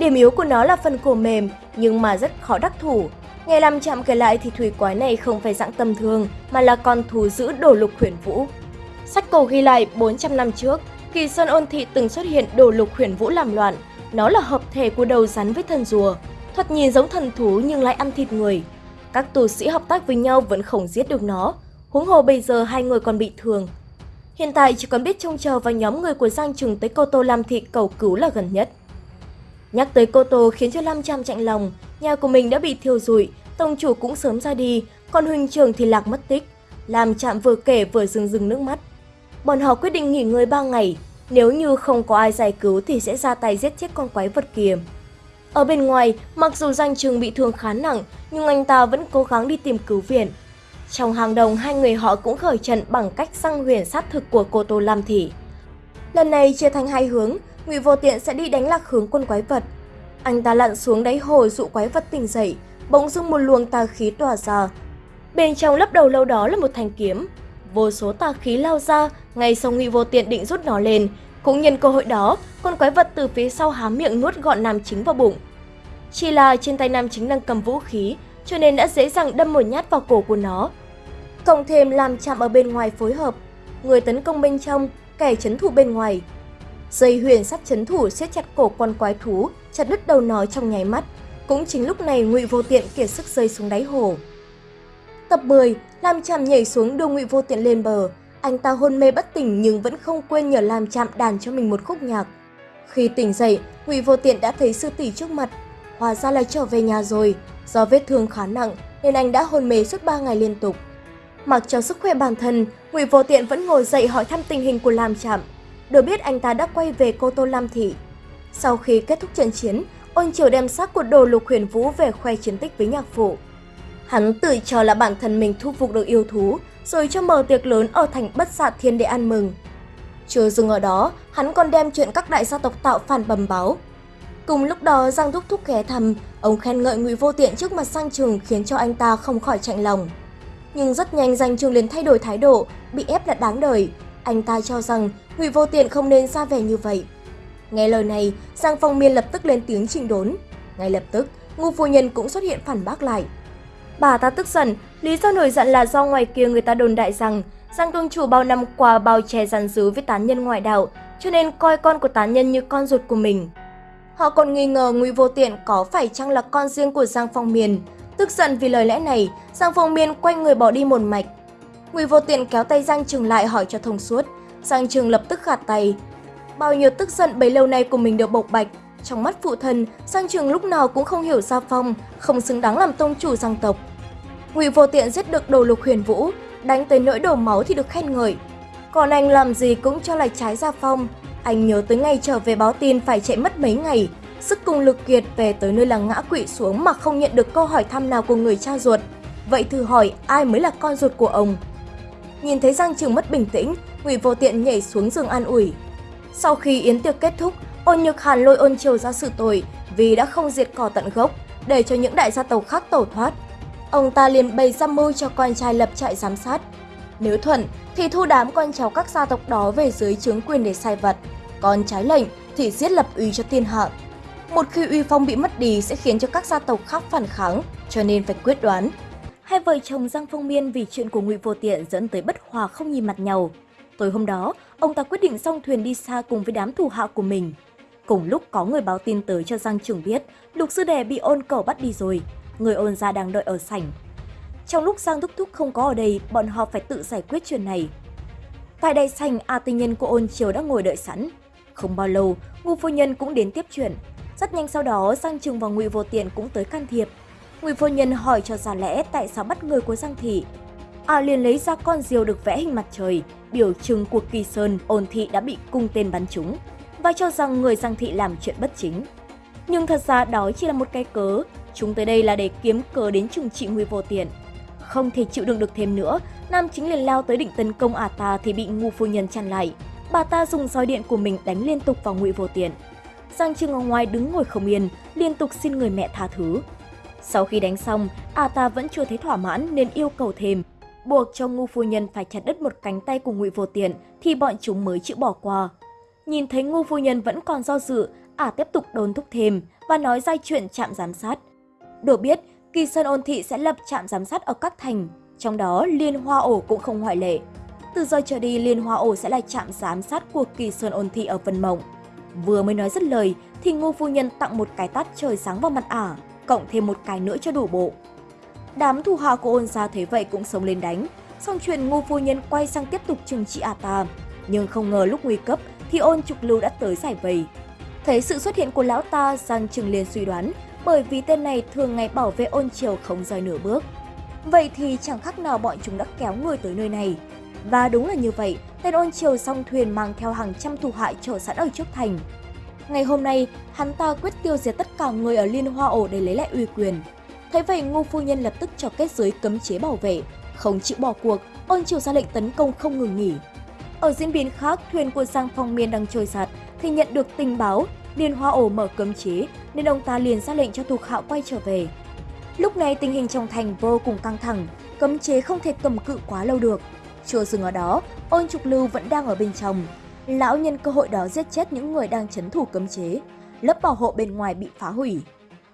Điểm yếu của nó là phần cổ mềm, nhưng mà rất khó đắc thủ. Nghe làm Chạm kể lại thì thủy quái này không phải dạng tầm thường, mà là con thú giữ đổ lục huyền vũ. Sách cổ ghi lại 400 năm trước, Kỳ Sơn Ôn Thị từng xuất hiện đổ lục huyền vũ làm loạn. Nó là hợp thể của đầu rắn với thần rùa, thuật nhìn giống thần thú nhưng lại ăn thịt người. Các tù sĩ hợp tác với nhau vẫn không giết được nó, huống hồ bây giờ hai người còn bị thương. Hiện tại chỉ còn biết trông chờ vào nhóm người của Giang Trừng tới Cô Tô Lam Thị cầu cứu là gần nhất. Nhắc tới Cô Tô khiến cho Lam Trăm chạnh lòng, nhà của mình đã bị thiêu rụi, tông chủ cũng sớm ra đi, còn huynh trường thì lạc mất tích. Lam Chạm vừa kể vừa rưng rưng nước mắt. Bọn họ quyết định nghỉ ngơi 3 ngày, nếu như không có ai giải cứu thì sẽ ra tay giết chết con quái vật kia. Ở bên ngoài, mặc dù danh trường bị thương khá nặng, nhưng anh ta vẫn cố gắng đi tìm cứu viện. Trong hàng đồng, hai người họ cũng khởi trận bằng cách xăng huyền sát thực của cô Tô Lam Thị. Lần này chia thành hai hướng, Ngụy Vô Tiện sẽ đi đánh lạc hướng quân quái vật. Anh ta lặn xuống đáy hồ dụ quái vật tỉnh dậy, bỗng dưng một luồng tà khí tỏa ra. Bên trong lấp đầu lâu đó là một thanh kiếm. Vô số tà khí lao ra, ngay sau Ngụy Vô Tiện định rút nó lên, cũng nhân cơ hội đó, con quái vật từ phía sau há miệng nuốt gọn nam chính vào bụng. Chỉ là trên tay nam chính đang cầm vũ khí, cho nên đã dễ dàng đâm một nhát vào cổ của nó. Cộng thêm làm chạm ở bên ngoài phối hợp, người tấn công bên trong, kẻ chấn thủ bên ngoài. Dây huyền sắt chấn thủ siết chặt cổ con quái thú, chặt đứt đầu nó trong nháy mắt. Cũng chính lúc này Ngụy Vô Tiện kiệt sức rơi xuống đáy hồ. Tập 10, Lam trạm nhảy xuống đưa Ngụy Vô Tiện lên bờ. Anh ta hôn mê bất tỉnh nhưng vẫn không quên nhờ Lam trạm đàn cho mình một khúc nhạc. Khi tỉnh dậy, Ngụy Vô Tiện đã thấy sư tỷ trước mặt, hóa ra là trở về nhà rồi. Do vết thương khá nặng nên anh đã hôn mê suốt 3 ngày liên tục. Mặc cho sức khỏe bản thân, Ngụy Vô Tiện vẫn ngồi dậy hỏi thăm tình hình của Lam Trạm. Được biết anh ta đã quay về Cô Tô Lam Thị. Sau khi kết thúc trận chiến, Ôn Triều đem xác của đồ lục huyền vũ về khoe chiến tích với nhạc phụ. Hắn tự cho là bản thân mình thu phục được yêu thú, rồi cho mở tiệc lớn ở thành bất xạ thiên để ăn mừng. Chưa dừng ở đó, hắn còn đem chuyện các đại gia tộc tạo phản bầm báo. Cùng lúc đó Giang Thúc Thúc ghé thăm, ông khen ngợi Ngụy Vô Tiện trước mặt Sang Trường khiến cho anh ta không khỏi chạnh lòng. Nhưng rất nhanh Giang Trường liền thay đổi thái độ, bị ép là đáng đời. Anh ta cho rằng Ngụy Vô Tiện không nên ra vẻ như vậy. Nghe lời này, Giang Phong Miên lập tức lên tiếng trình đốn. Ngay lập tức, ngô phu nhân cũng xuất hiện phản bác lại. Bà ta tức giận, lý do nổi giận là do ngoài kia người ta đồn đại rằng Giang Công Chủ bao năm qua bao che giàn dứ với tán nhân ngoại đạo, cho nên coi con của tán nhân như con ruột của mình. Họ còn nghi ngờ Ngụy Vô Tiện có phải chăng là con riêng của Giang Phong miên. Tức giận vì lời lẽ này, Giang Phong Miên quay người bỏ đi một mạch. Ngụy Vô Tiện kéo tay Giang Trường lại hỏi cho thông suốt. Giang Trường lập tức gạt tay. Bao nhiêu tức giận bấy lâu nay của mình được bộc bạch. Trong mắt phụ thân, Giang Trường lúc nào cũng không hiểu Gia Phong, không xứng đáng làm tông chủ Giang tộc. Ngụy Vô Tiện giết được đồ lục huyền vũ, đánh tới nỗi đổ máu thì được khen ngợi. Còn anh làm gì cũng cho lại trái Gia Phong, anh nhớ tới ngày trở về báo tin phải chạy mất mấy ngày, sức cùng lực kiệt về tới nơi là ngã quỵ xuống mà không nhận được câu hỏi thăm nào của người cha ruột. Vậy thử hỏi ai mới là con ruột của ông? Nhìn thấy Giang Trường mất bình tĩnh, Ngụy Vô Tiện nhảy xuống giường an ủi. Sau khi yến tiệc kết thúc, Ôn Nhược Hàn lôi Ôn Triều ra sự tội vì đã không diệt cỏ tận gốc, để cho những đại gia tộc khác tẩu thoát. Ông ta liền bày ra mưu cho con trai lập trại giám sát. Nếu thuận thì thu đám con cháu các gia tộc đó về dưới chứng quyền để sai vật, còn trái lệnh thì giết lập uy cho thiên hạ. Một khi uy phong bị mất đi sẽ khiến cho các gia tộc khác phản kháng, cho nên phải quyết đoán. Hai vợ chồng Giang Phong Miên vì chuyện của Ngụy Vô Tiện dẫn tới bất hòa không nhìn mặt nhau. Tối hôm đó, ông ta quyết định song thuyền đi xa cùng với đám thủ hạ của mình. Cùng lúc có người báo tin tới cho Giang Trường biết, Lục Sư Đệ bị ôn cầu bắt đi rồi, người ôn gia đang đợi ở sảnh. Trong lúc Giang Thúc Thúc không có ở đây, bọn họ phải tự giải quyết chuyện này. Tại đây sảnh, A Tinh Nhân của ôn triều đã ngồi đợi sẵn. Không bao lâu, Ngô Phu Nhân cũng đến tiếp chuyện. Rất nhanh sau đó, Giang Trừng và Ngụy Vô Tiện cũng tới can thiệp. Ngụy Phu Nhân hỏi cho ra lẽ tại sao bắt người của Giang Thị. À liền lấy ra con diều được vẽ hình mặt trời, biểu trưng cuộc kỳ sơn ôn thị đã bị cung tên bắn trúng và cho rằng người Giang Thị làm chuyện bất chính. Nhưng thật ra đó chỉ là một cái cớ, chúng tới đây là để kiếm cớ đến trừng trị Ngụy Vô Tiện. Không thể chịu đựng được thêm nữa, Nam chính liền lao tới định tấn công ả ta thì bị ngu phu nhân chặn lại. Bà ta dùng roi điện của mình đánh liên tục vào Ngụy Vô Tiện. Giang Trương ở ngoài đứng ngồi không yên, liên tục xin người mẹ tha thứ. Sau khi đánh xong, ả ta vẫn chưa thấy thỏa mãn nên yêu cầu thêm, buộc cho ngu phu nhân phải chặt đứt một cánh tay của Ngụy Vô Tiện thì bọn chúng mới chịu bỏ qua. Nhìn thấy ngu phu nhân vẫn còn do dự, ả tiếp tục đồn thúc thêm và nói ra chuyện chạm giám sát. Được biết, Kỳ Sơn Ôn Thị sẽ lập trạm giám sát ở các thành, trong đó Liên Hoa Ổ cũng không ngoại lệ. Từ giờ trở đi, Liên Hoa Ổ sẽ là trạm giám sát của Kỳ Sơn Ôn Thị ở Vân Mộng. Vừa mới nói dứt lời thì Ngô Phu Nhân tặng một cái tát trời sáng vào mặt ả, cộng thêm một cái nữa cho đủ bộ. Đám thủ hạ của ôn gia thấy vậy cũng sống lên đánh, xong chuyện Ngô Phu Nhân quay sang tiếp tục trừng trị ả ta. Nhưng không ngờ lúc nguy cấp thì ôn trục lưu đã tới giải vây. Thấy sự xuất hiện của lão ta, Giang Trừng liền suy đoán bởi vì tên này thường ngày bảo vệ ôn triều không rời nửa bước. Vậy thì chẳng khác nào bọn chúng đã kéo người tới nơi này. Và đúng là như vậy, tên ôn triều song thuyền mang theo hàng trăm thủ hại chờ sẵn ở trước thành. Ngày hôm nay, hắn ta quyết tiêu diệt tất cả người ở Liên Hoa Ổ để lấy lại uy quyền. Thấy vậy, Ngô Phu Nhân lập tức cho kết giới cấm chế bảo vệ, không chịu bỏ cuộc, ôn triều ra lệnh tấn công không ngừng nghỉ. Ở diễn biến khác, thuyền của Giang Phong Miên đang trôi giạt thì nhận được tình báo Liên Hoa Ổ mở cấm chế nên ông ta liền ra lệnh cho thuộc hạ quay trở về. Lúc này tình hình trong thành vô cùng căng thẳng, cấm chế không thể cầm cự quá lâu được. Chưa dừng ở đó, ôn trục lưu vẫn đang ở bên trong. Lão nhân cơ hội đó giết chết những người đang chấn thủ cấm chế, lớp bảo hộ bên ngoài bị phá hủy.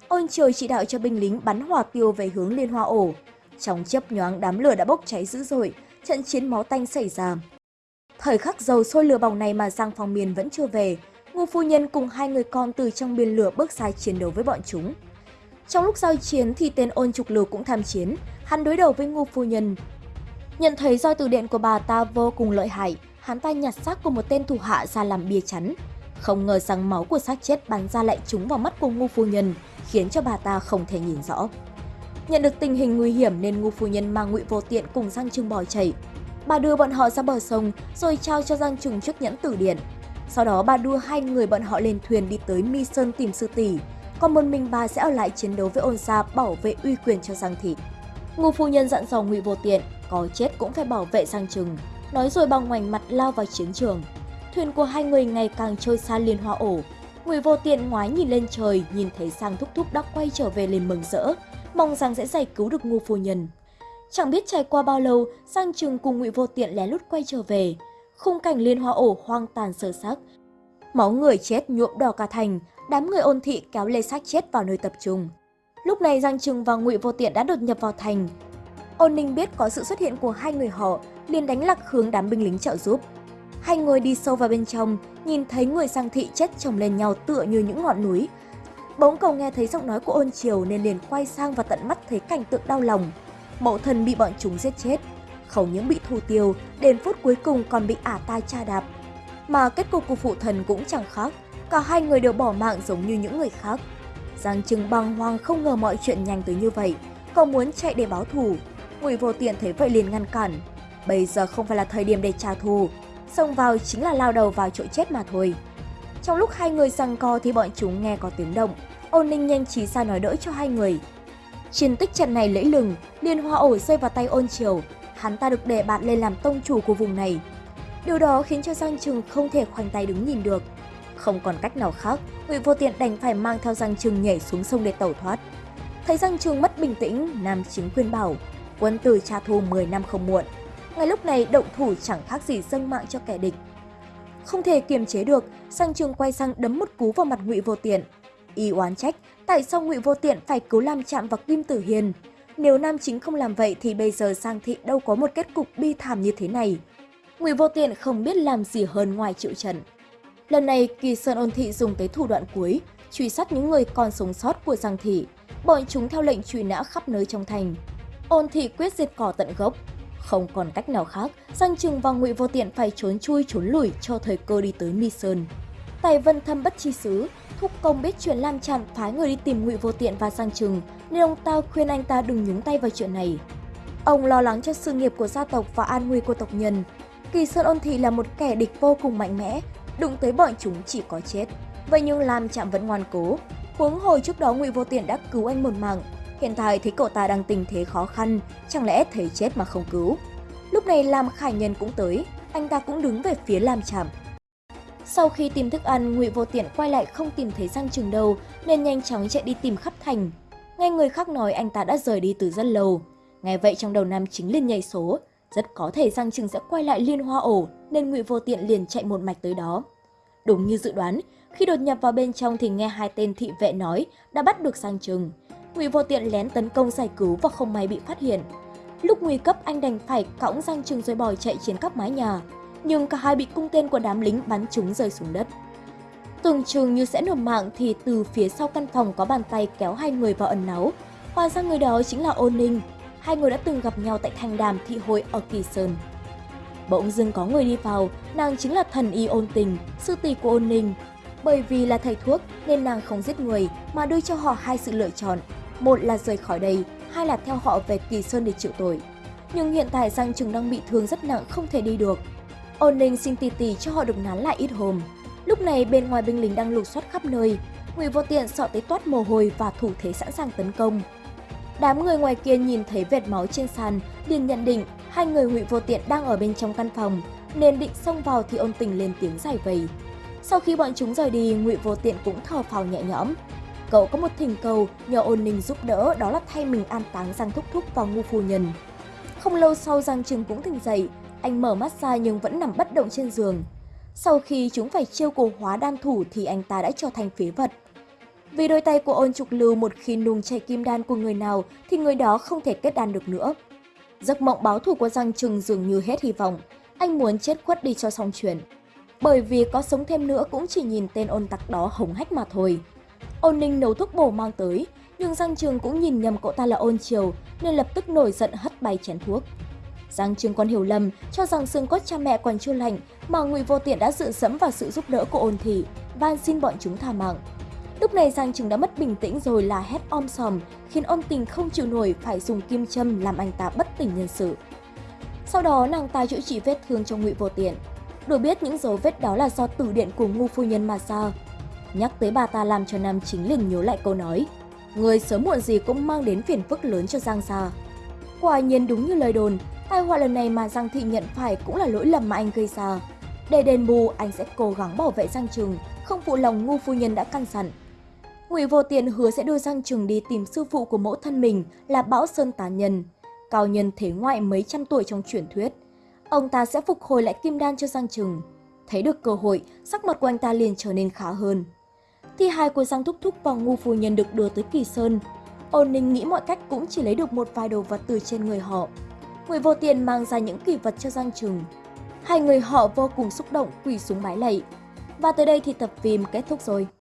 Ôn trời chỉ đạo cho binh lính bắn hỏa tiêu về hướng Liên Hoa Ổ. Trong chớp nhoáng đám lửa đã bốc cháy dữ dội, trận chiến máu tanh xảy ra. Thời khắc dầu sôi lửa bỏng này mà Giang Phong miền vẫn chưa về, Ngô Phu Nhân cùng hai người con từ trong biển lửa bước ra chiến đấu với bọn chúng. Trong lúc giao chiến thì tên ôn trục lửa cũng tham chiến, hắn đối đầu với Ngô Phu Nhân. Nhận thấy roi từ điện của bà ta vô cùng lợi hại, hắn ta nhặt xác của một tên thủ hạ ra làm bia chắn. Không ngờ rằng máu của xác chết bắn ra lại trúng vào mắt của Ngô Phu Nhân, khiến cho bà ta không thể nhìn rõ. Nhận được tình hình nguy hiểm nên Ngô Phu Nhân mang ngụy vô tiện cùng Giang trưng bỏ chạy. Bà đưa bọn họ ra bờ sông rồi trao cho Giang trùng chiếc nhẫn tử điện. Sau đó bà đưa hai người bọn họ lên thuyền đi tới Mi Sơn tìm sư tỷ, còn một mình bà sẽ ở lại chiến đấu với ôn gia bảo vệ uy quyền cho Giang Thị. Ngô phu nhân dặn dò Ngụy Vô Tiện, có chết cũng phải bảo vệ Giang Trừng, nói rồi bằng ngoảnh mặt lao vào chiến trường. Thuyền của hai người ngày càng trôi xa liên hoa ổ. Ngụy Vô Tiện ngoái nhìn lên trời, nhìn thấy sang Thúc Thúc đã quay trở về liền mừng rỡ, mong rằng sẽ giải cứu được Ngô phu nhân. Chẳng biết trải qua bao lâu, Giang Trừng cùng Ngụy Vô Tiện lén lút quay trở về khung cảnh liên hoa ổ hoang tàn sơ sắc. Máu người chết nhuộm đỏ cả thành, đám người ôn thị kéo lê xác chết vào nơi tập trung. Lúc này Giang Trừng và Ngụy Vô Tiện đã đột nhập vào thành. Ôn Ninh biết có sự xuất hiện của hai người họ, liền đánh lạc hướng đám binh lính trợ giúp. Hai người đi sâu vào bên trong, nhìn thấy người Sang Thị chết chồng lên nhau tựa như những ngọn núi. Bỗng cầu nghe thấy giọng nói của ôn triều nên liền quay sang và tận mắt thấy cảnh tượng đau lòng. Mẫu thần bị bọn chúng giết chết, không những bị thủ tiêu, đến phút cuối cùng còn bị ả tai cha đạp. Mà kết cục của phụ thần cũng chẳng khác, cả hai người đều bỏ mạng giống như những người khác. Giang Trừng băng hoang không ngờ mọi chuyện nhanh tới như vậy, cậu muốn chạy để báo thù. Ngụy Vô Tiện thấy vậy liền ngăn cản. Bây giờ không phải là thời điểm để trả thù, xông vào chính là lao đầu vào chỗ chết mà thôi. Trong lúc hai người giằng co thì bọn chúng nghe có tiếng động, ôn ninh nhanh trí ra nói đỡ cho hai người. Chiến tích trận này lẫy lừng, liên hoa ổ rơi vào tay ôn triều, hắn ta được đề bạt lên làm tông chủ của vùng này. Điều đó khiến cho Giang Trừng không thể khoanh tay đứng nhìn được. Không còn cách nào khác, Ngụy Vô Tiện đành phải mang theo Giang Trừng nhảy xuống sông để tẩu thoát. Thấy Giang Trừng mất bình tĩnh, Nam Chính khuyên bảo, quân tử trả thù 10 năm không muộn. Ngay lúc này động thủ chẳng khác gì dâng mạng cho kẻ địch. Không thể kiềm chế được, Sang Trường quay sang đấm một cú vào mặt Ngụy Vô Tiện. Y oán trách, tại sao Ngụy Vô Tiện phải cứu Lam chạm vào Kim Tử Hiền? Nếu Nam Chính không làm vậy thì bây giờ Sang Thị đâu có một kết cục bi thảm như thế này. Ngụy Vô Tiện không biết làm gì hơn ngoài chịu trận. Lần này, Kỳ Sơn Ôn Thị dùng tới thủ đoạn cuối, truy sát những người còn sống sót của Giang Thị. Bọn chúng theo lệnh truy nã khắp nơi trong thành. Ôn Thị quyết diệt cỏ tận gốc. Không còn cách nào khác, Giang Trừng và Ngụy Vô Tiện phải trốn chui trốn lùi cho thời cơ đi tới Mi Sơn. Tài Vân Thâm bất chi xứ, Thúc Công biết chuyện Lam Trạm phái người đi tìm Ngụy Vô Tiện và Giang Trừng, nên ông ta khuyên anh ta đừng nhúng tay vào chuyện này. Ông lo lắng cho sự nghiệp của gia tộc và an nguy của tộc nhân. Kỳ Sơn Ôn Thị là một kẻ địch vô cùng mạnh mẽ, đụng tới bọn chúng chỉ có chết. Vậy nhưng Lam Trạm vẫn ngoan cố. Huống hồi trước đó Ngụy Vô Tiện đã cứu anh một mạng, hiện tại thấy cậu ta đang tình thế khó khăn, chẳng lẽ thấy chết mà không cứu. Lúc này Lam Khải Nhân cũng tới, anh ta cũng đứng về phía Lam Trạm. Sau khi tìm thức ăn, Ngụy Vô Tiện quay lại không tìm thấy Giang Trừng đâu, nên nhanh chóng chạy đi tìm khắp thành. Nghe người khác nói anh ta đã rời đi từ rất lâu. Nghe vậy trong đầu Nam chính liền nhảy số, rất có thể Giang Trừng sẽ quay lại liên hoa ổ, nên Ngụy Vô Tiện liền chạy một mạch tới đó. Đúng như dự đoán, khi đột nhập vào bên trong thì nghe hai tên thị vệ nói đã bắt được Giang Trừng. Ngụy Vô Tiện lén tấn công giải cứu và không may bị phát hiện. Lúc nguy cấp anh đành phải cõng danh Trừng rồi bòi chạy trên các mái nhà, nhưng cả hai bị cung tên của đám lính bắn trúng rơi xuống đất. Tưởng chừng như sẽ nộp mạng thì từ phía sau căn phòng có bàn tay kéo hai người vào ẩn náu. Hóa ra người đó chính là Ôn Ninh. Hai người đã từng gặp nhau tại thành đàm thị hội ở Kỳ Sơn. Bỗng dưng có người đi vào, nàng chính là thần y ôn tình, sư tỷ của ôn ninh. Bởi vì là thầy thuốc nên nàng không giết người mà đưa cho họ hai sự lựa chọn. Một là rời khỏi đây, hai là theo họ về Kỳ Sơn để chịu tội. Nhưng hiện tại Giang Trừng đang bị thương rất nặng không thể đi được. Ôn ninh xin tì tì cho họ được nán lại ít hôm. Lúc này bên ngoài binh lính đang lục soát khắp nơi, Ngụy Vô Tiện sợ tới toát mồ hôi và thủ thế sẵn sàng tấn công. Đám người ngoài kia nhìn thấy vệt máu trên sàn, liền nhận định hai người Ngụy Vô Tiện đang ở bên trong căn phòng, nên định xông vào thì ôn tình lên tiếng giải vây. Sau khi bọn chúng rời đi, Ngụy Vô Tiện cũng thở phào nhẹ nhõm. Cậu có một thỉnh cầu nhờ ôn ninh giúp đỡ đó là thay mình an táng Giang Thúc Thúc vào ngu phu nhân. Không lâu sau Giang Trừng cũng tỉnh dậy, anh mở mắt ra nhưng vẫn nằm bất động trên giường. Sau khi chúng phải chiêu cổ hóa đan thủ thì anh ta đã trở thành phế vật. Vì đôi tay của ôn trục lưu một khi nung chảy kim đan của người nào thì người đó không thể kết đan được nữa. Giấc mộng báo thù của Giang Trừng dường như hết hy vọng. Anh muốn chết khuất đi cho xong chuyện. Bởi vì có sống thêm nữa cũng chỉ nhìn tên ôn tặc đó hống hách mà thôi. Ôn ninh nấu thuốc bổ mang tới, nhưng Giang Trường cũng nhìn nhầm cậu ta là ôn triều nên lập tức nổi giận hất bay chén thuốc. Giang Trường còn hiểu lầm, cho rằng xương cốt cha mẹ còn chưa lành mà Ngụy Vô Tiện đã dựa dẫm vào sự giúp đỡ của ôn thị, van xin bọn chúng tha mạng. Lúc này Giang Trường đã mất bình tĩnh rồi là hét om sòm, khiến ôn tình không chịu nổi phải dùng kim châm làm anh ta bất tỉnh nhân sự. Sau đó nàng ta chữa trị vết thương cho Ngụy Vô Tiện. Được biết những dấu vết đó là do tử điện của ngu phu nhân mà ra. Nhắc tới bà ta làm cho Nam Chính liền nhớ lại câu nói, người sớm muộn gì cũng mang đến phiền phức lớn cho Giang gia. Quả nhiên đúng như lời đồn, tai họa lần này mà Giang Thị nhận phải cũng là lỗi lầm mà anh gây ra. Để đền bù, anh sẽ cố gắng bảo vệ Giang Trừng, không phụ lòng ngu phu nhân đã căn dặn. Ngụy Vô Tiện hứa sẽ đưa Giang Trừng đi tìm sư phụ của mẫu thân mình là Bão Sơn Tà Nhân, cao nhân thế ngoại mấy trăm tuổi trong truyền thuyết. Ông ta sẽ phục hồi lại kim đan cho Giang Trừng. Thấy được cơ hội, sắc mặt của anh ta liền trở nên khá hơn. Thi hài của Giang Thúc Thúc và Ngu Phu Nhân được đưa tới Kỳ Sơn. Ôn Ninh nghĩ mọi cách cũng chỉ lấy được một vài đồ vật từ trên người họ. người Vô tiền mang ra những kỳ vật cho Giang Trừng. Hai người họ vô cùng xúc động quỳ xuống bái lạy. Và tới đây thì tập phim kết thúc rồi.